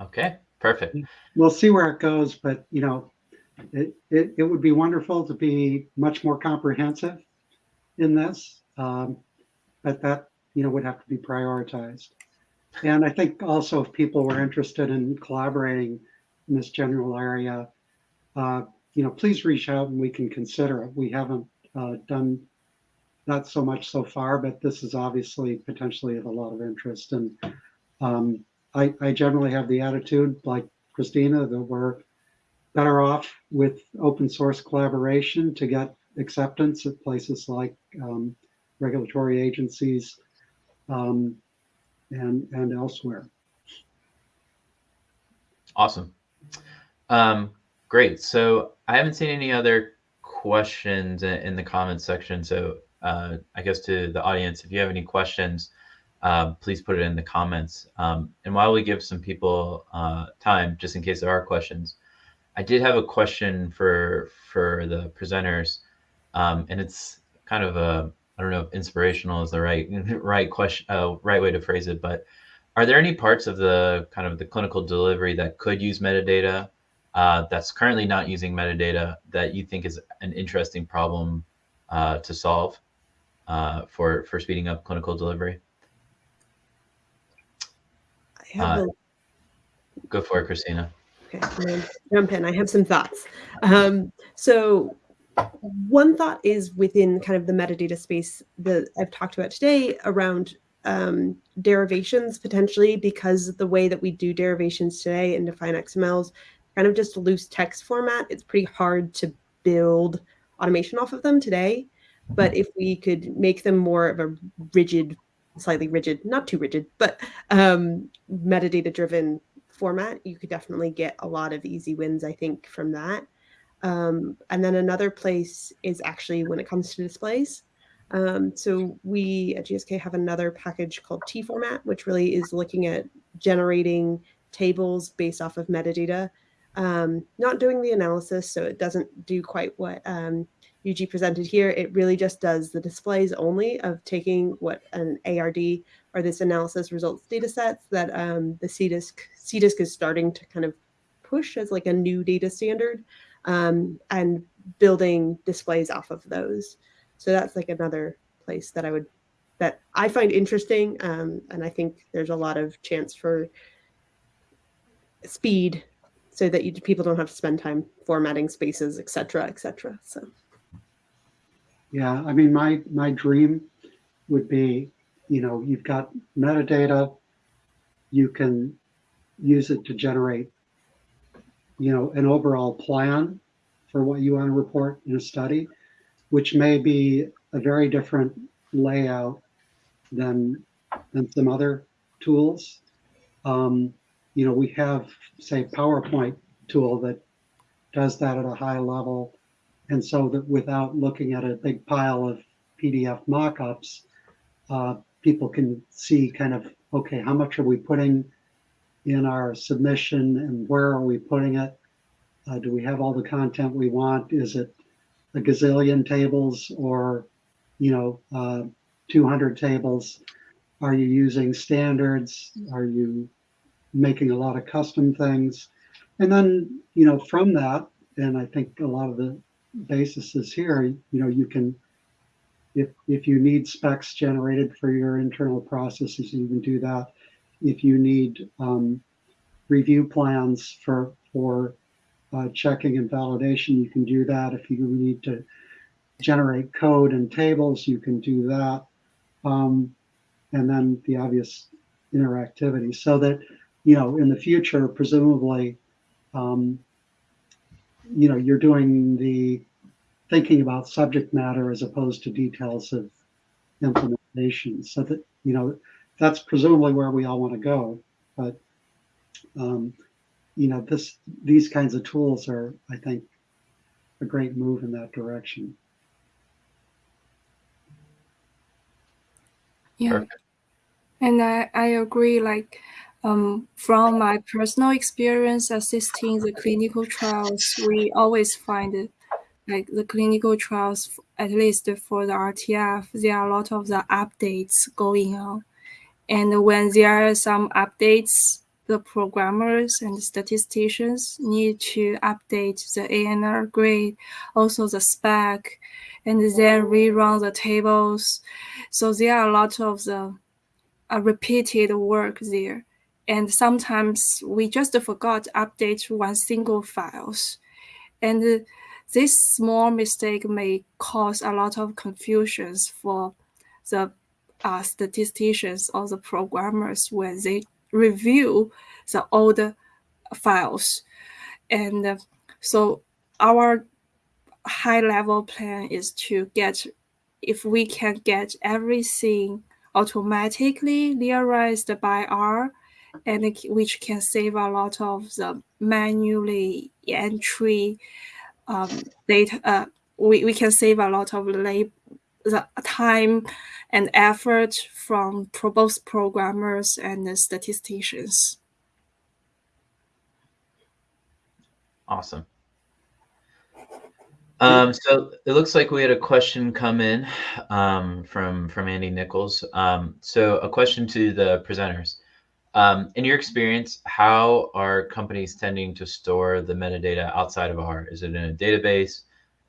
Okay, perfect. We'll see where it goes, but you know, it, it, it would be wonderful to be much more comprehensive in this. Um, but that you know would have to be prioritized. And I think also if people were interested in collaborating in this general area, uh, you know, please reach out and we can consider it. We haven't uh, done that so much so far, but this is obviously potentially of a lot of interest. And um, I, I generally have the attitude, like Christina, that we're better off with open source collaboration to get acceptance at places like um, regulatory agencies um, and, and elsewhere. Awesome. Um, great. So I haven't seen any other questions in the comments section. So uh, I guess to the audience, if you have any questions, uh, please put it in the comments. Um, and while we give some people uh, time, just in case there are questions, I did have a question for for the presenters, um, and it's kind of a I don't know if inspirational is the right right question, uh, right way to phrase it, but are there any parts of the kind of the clinical delivery that could use metadata uh, that's currently not using metadata that you think is an interesting problem uh, to solve uh, for for speeding up clinical delivery? I have Uh, a Go for it, Christina. Okay, jump in. I have some thoughts. Um, so one thought is within kind of the metadata space that I've talked about today around um, derivations potentially because the way that we do derivations today and define XMLs kind of just loose text format. It's pretty hard to build automation off of them today. But if we could make them more of a rigid, slightly rigid, not too rigid, but um, metadata driven format, you could definitely get a lot of easy wins, I think, from that. Um, and then another place is actually when it comes to displays. Um, so we at GSK have another package called T format, which really is looking at generating tables based off of metadata, um, not doing the analysis. So it doesn't do quite what um, Yujie presented here. It really just does the displays only of taking what an ARD or this analysis results data sets that um, the CDISC, CDISC is starting to kind of push as like a new data standard um, and building displays off of those. So that's like another place that I would that I find interesting, um, and I think there's a lot of chance for speed, so that you, people don't have to spend time formatting spaces, et cetera, et cetera. So Yeah, I mean, my my dream would be, you know, you've got metadata, you can use it to generate, you know, an overall plan for what you want to report in a study, which may be a very different layout than than some other tools. Um, you know, we have, say, PowerPoint tool that does that at a high level. And so that without looking at a big pile of PDF mockups, uh, people can see kind of, okay, how much are we putting in our submission and where are we putting it? Uh, do we have all the content we want? Is it a gazillion tables or, you know, uh, 200 tables? Are you using standards? Are you making a lot of custom things? And then, you know, from that, and I think a lot of the basis is here, you know, you can, if, if you need specs generated for your internal processes, you can do that. If you need um, review plans for, for uh, checking and validation, you can do that. If you need to generate code and tables, you can do that. Um, and then the obvious interactivity so that, you know, in the future, presumably, um, you know, you're doing the thinking about subject matter as opposed to details of implementation. So that, you know, that's presumably where we all want to go. But, um, you know, this these kinds of tools are, I think, a great move in that direction. Yeah. Perfect. And I, I agree, like um, from my personal experience assisting the clinical trials, we always find like the clinical trials, at least for the RTF, there are a lot of the updates going on. And when there are some updates, the programmers and statisticians need to update the ANR grade, also the spec, and then rerun the tables. So there are a lot of the uh, repeated work there. And sometimes we just forgot to update one single files. And this small mistake may cause a lot of confusions for the uh, statisticians or the programmers when they review the old files. And uh, so our high level plan is to get, if we can get everything automatically realized by R, and it, which can save a lot of the manually entry um, data. Uh, we, we can save a lot of the time and effort from both programmers and the statisticians. Awesome. Um, so it looks like we had a question come in um, from from Andy Nicholls. Um, so a question to the presenters. Um, in your experience, how are companies tending to store the metadata outside of R? Is it in a database,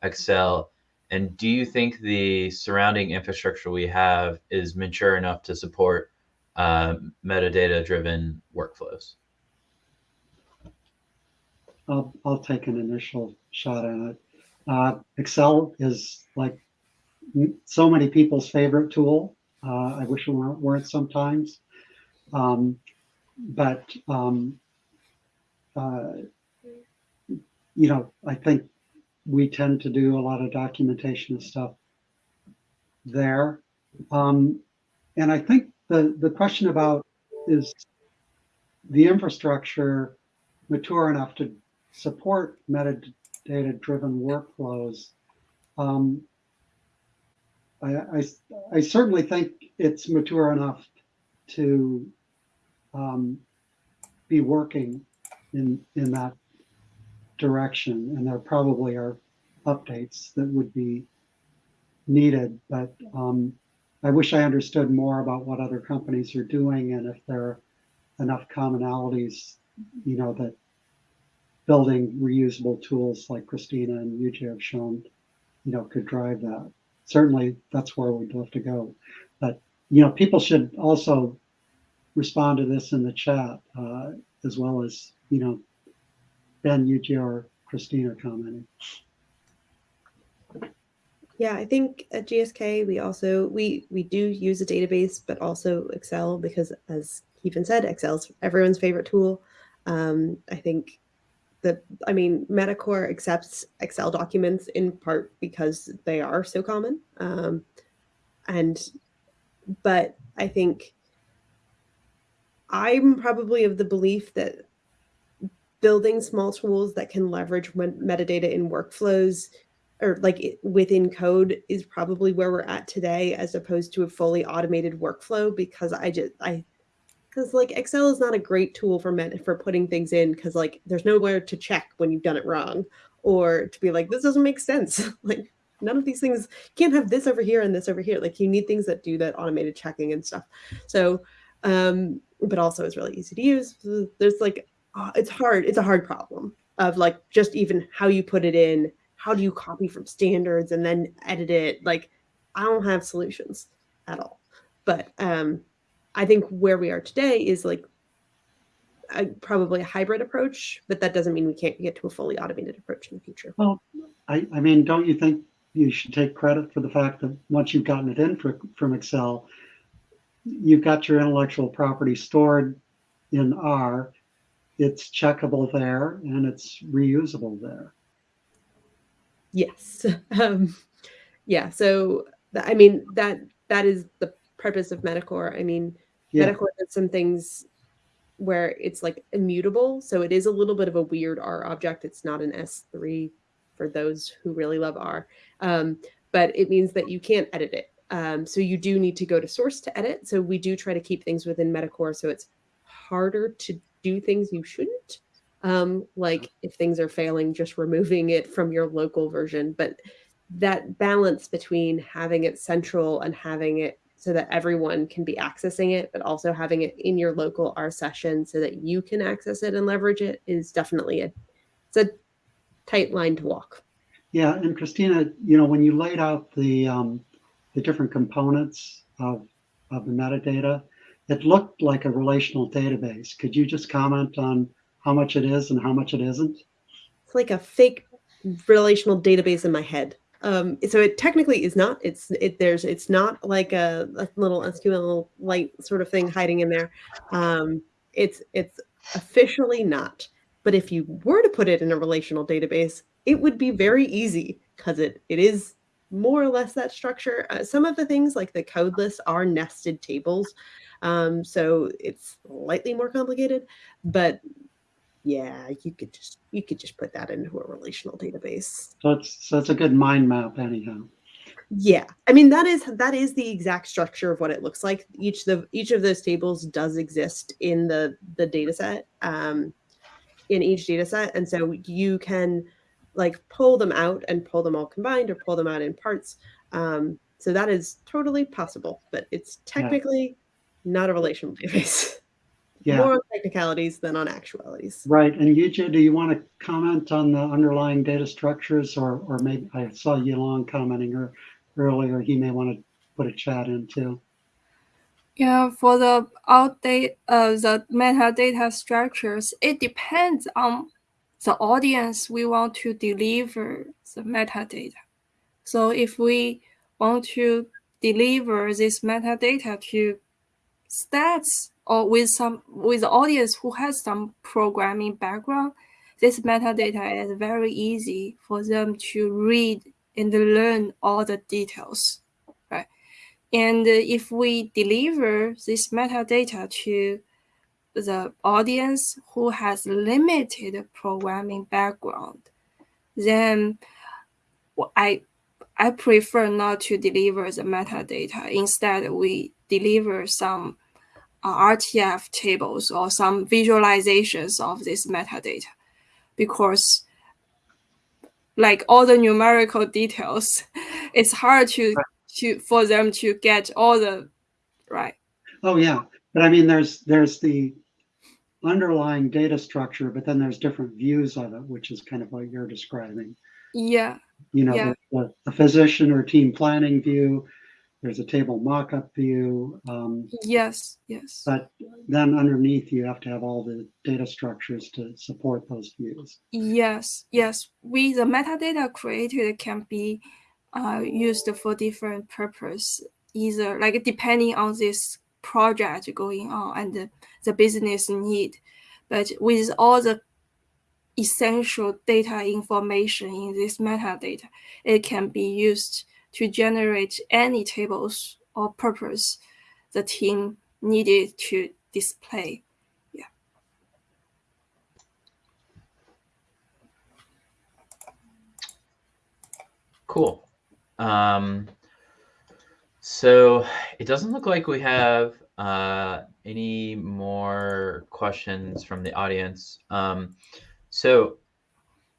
Excel? And do you think the surrounding infrastructure we have is mature enough to support uh, metadata-driven workflows? I'll, I'll take an initial shot at it. Uh, Excel is like so many people's favorite tool. Uh, I wish it weren't, weren't sometimes. Um, but, um, uh, you know, I think we tend to do a lot of documentation stuff there. Um, and I think the, the question about is the infrastructure mature enough to support metadata driven workflows. Um, I, I, I, certainly think it's mature enough to um, be working in, in that direction. And there probably are updates that would be needed, but um, I wish I understood more about what other companies are doing and if there are enough commonalities, you know, that building reusable tools like Christina and Yujie have shown, you know, could drive that. Certainly, that's where we'd love to go. But you know, people should also respond to this in the chat uh, as well as you know, Ben, Yujie, or Christina commenting. Yeah, I think at GSK we also we we do use a database, but also Excel because, as Keaven said, Excel's everyone's favorite tool. Um, I think that, I mean, Metacore accepts Excel documents in part because they are so common. Um, and, but I think I'm probably of the belief that building small tools that can leverage metadata in workflows or like within code is probably where we're at today as opposed to a fully automated workflow because I just I because like Excel is not a great tool for men for putting things in because like there's nowhere to check when you've done it wrong or to be like this doesn't make sense. Like none of these things can't have this over here and this over here. Like you need things that do that automated checking and stuff. So um but also it's really easy to use. There's like uh, it's hard it's a hard problem of like just even how you put it in how do you copy from standards and then edit it? Like i don't have solutions at all. But um I think where we are today is like a, probably a hybrid approach, but that doesn't mean we can't get to a fully automated approach in the future. Well, I, I mean, don't you think you should take credit for the fact that once you've gotten it in for, from Excel, you've got your intellectual property stored in R, it's checkable there and it's reusable there. Yes. Um, yeah. So th- I mean that that is the purpose of Metacore. I mean, Yeah. Metacore does some things where it's like immutable. So it is a little bit of a weird R object. It's not an S3 for those who really love R. Um, but it means that you can't edit it. Um, so you do need to go to source to edit. So we do try to keep things within Metacore so it's harder to do things you shouldn't. Um, like if things are failing, just removing it from your local version. But that balance between having it central and having it so that everyone can be accessing it, but also having it in your local R session so that you can access it and leverage it is definitely a it's a tight line to walk. Yeah, and Christina, you know, when you laid out the um, the different components of of the metadata, it looked like a relational database. Could you just comment on how much it is and how much it isn't? It's like a fake relational database in my head. Um, so it technically is not. It's it. There's. It's not like a, a little SQL light sort of thing hiding in there. Um, it's it's officially not. But if you were to put it in a relational database, it would be very easy because it it is more or less that structure. Uh, some of the things like the code lists are nested tables, um, so it's slightly more complicated. But yeah, you could just you could just put that into a relational database. So it's so it's a good mind map anyhow. Yeah, I mean that is that is the exact structure of what it looks like. Each the each of those tables does exist in the the data set, um, in each data set, and so you can like pull them out and pull them all combined or pull them out in parts. Um, so that is totally possible, but it's technically not a relational database. Yeah, More on technicalities than on actualities. right. And Yujie, do you want to comment on the underlying data structures, or or maybe I saw Yulong commenting or earlier. He may want to put a chat in too. Yeah, for the outdate, uh, the metadata structures, it depends on the audience we want to deliver the metadata. So if we want to deliver this metadata to stats or with some with the audience who has some programming background, this metadata is very easy for them to read and learn all the details, right? And if we deliver this metadata to the audience who has limited programming background, then I I prefer not to deliver the metadata. Instead, we deliver some uh, RTF tables or some visualizations of this metadata because like all the numerical details, it's hard to to for them to get all the right. Oh yeah, but I mean, there's there's the underlying data structure, but then there's different views of it, which is kind of what you're describing. Yeah, You know, Yeah. the, the physician or team planning view. There's a table mock-up view, um, yes, yes. but then underneath you have to have all the data structures to support those views. Yes, yes. We the metadata created can be uh, used for different purpose, either like depending on this project going on and the, the business need. But with all the essential data information in this metadata, it can be used to generate any tables or purpose the team needed to display. Yeah. Cool. Um, so it doesn't look like we have uh, any more questions from the audience. Um, so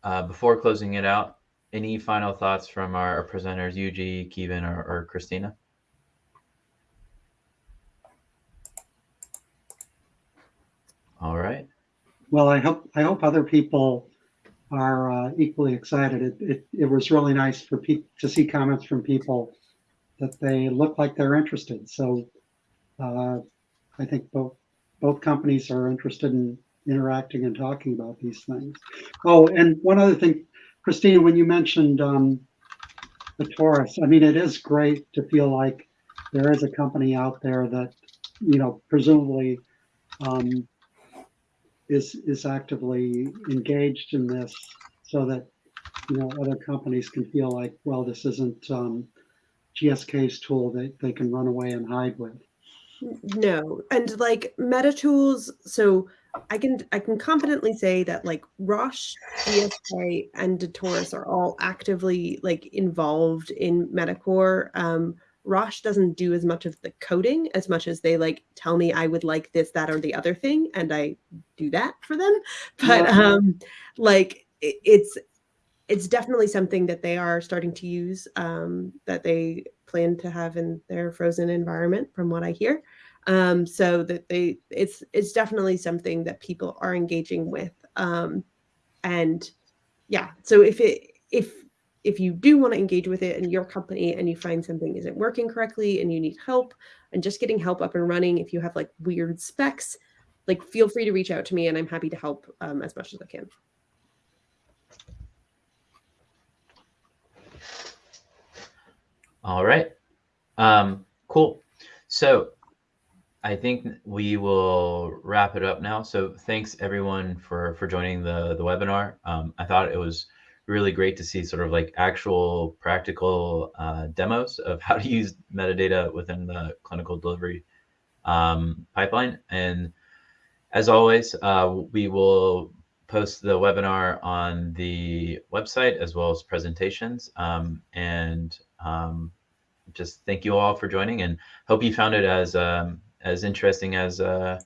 uh, before closing it out, any final thoughts from our, presenters, Yujie, Keaven, or, or Christina? All right. Well, I hope I hope other people are uh, equally excited. It, it it was really nice for to see comments from people that they look like they're interested. So uh, I think both both companies are interested in interacting and talking about these things. Oh, and one other thing, Christina, when you mentioned um, the Atorus, I mean, it is great to feel like there is a company out there that you know, presumably um, is is actively engaged in this so that you know other companies can feel like, well, this isn't um, GSK's tool that they can run away and hide with. No, and like MetaTools, so I can I can confidently say that like Roche, GSK, and Atorus are all actively like involved in Metacore. Um, Roche doesn't do as much of the coding as much as they like tell me I would like this, that, or the other thing, and I do that for them. But Yeah. um, like it, it's it's definitely something that they are starting to use um, that they plan to have in their frozen environment, from what I hear. Um, so that they it's it's definitely something that people are engaging with. Um, and yeah, so if it if if you do want to engage with it in your company and you find something isn't working correctly and you need help and just getting help up and running, if you have like weird specs, like feel free to reach out to me and I'm happy to help um, as much as I can. All right. Um, cool. So I think we will wrap it up now. So thanks everyone for for joining the the webinar. Um, I thought it was really great to see sort of like actual practical uh, demos of how to use metadata within the clinical delivery um, pipeline. And as always, uh, we will post the webinar on the website as well as presentations. Um, and um, just thank you all for joining and hope you found it as um, as interesting as uh,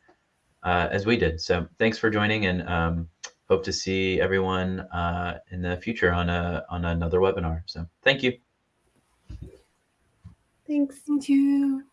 uh, as we did. So thanks for joining and um, hope to see everyone uh, in the future on a on another webinar. So thank you. Thanks. Thank you.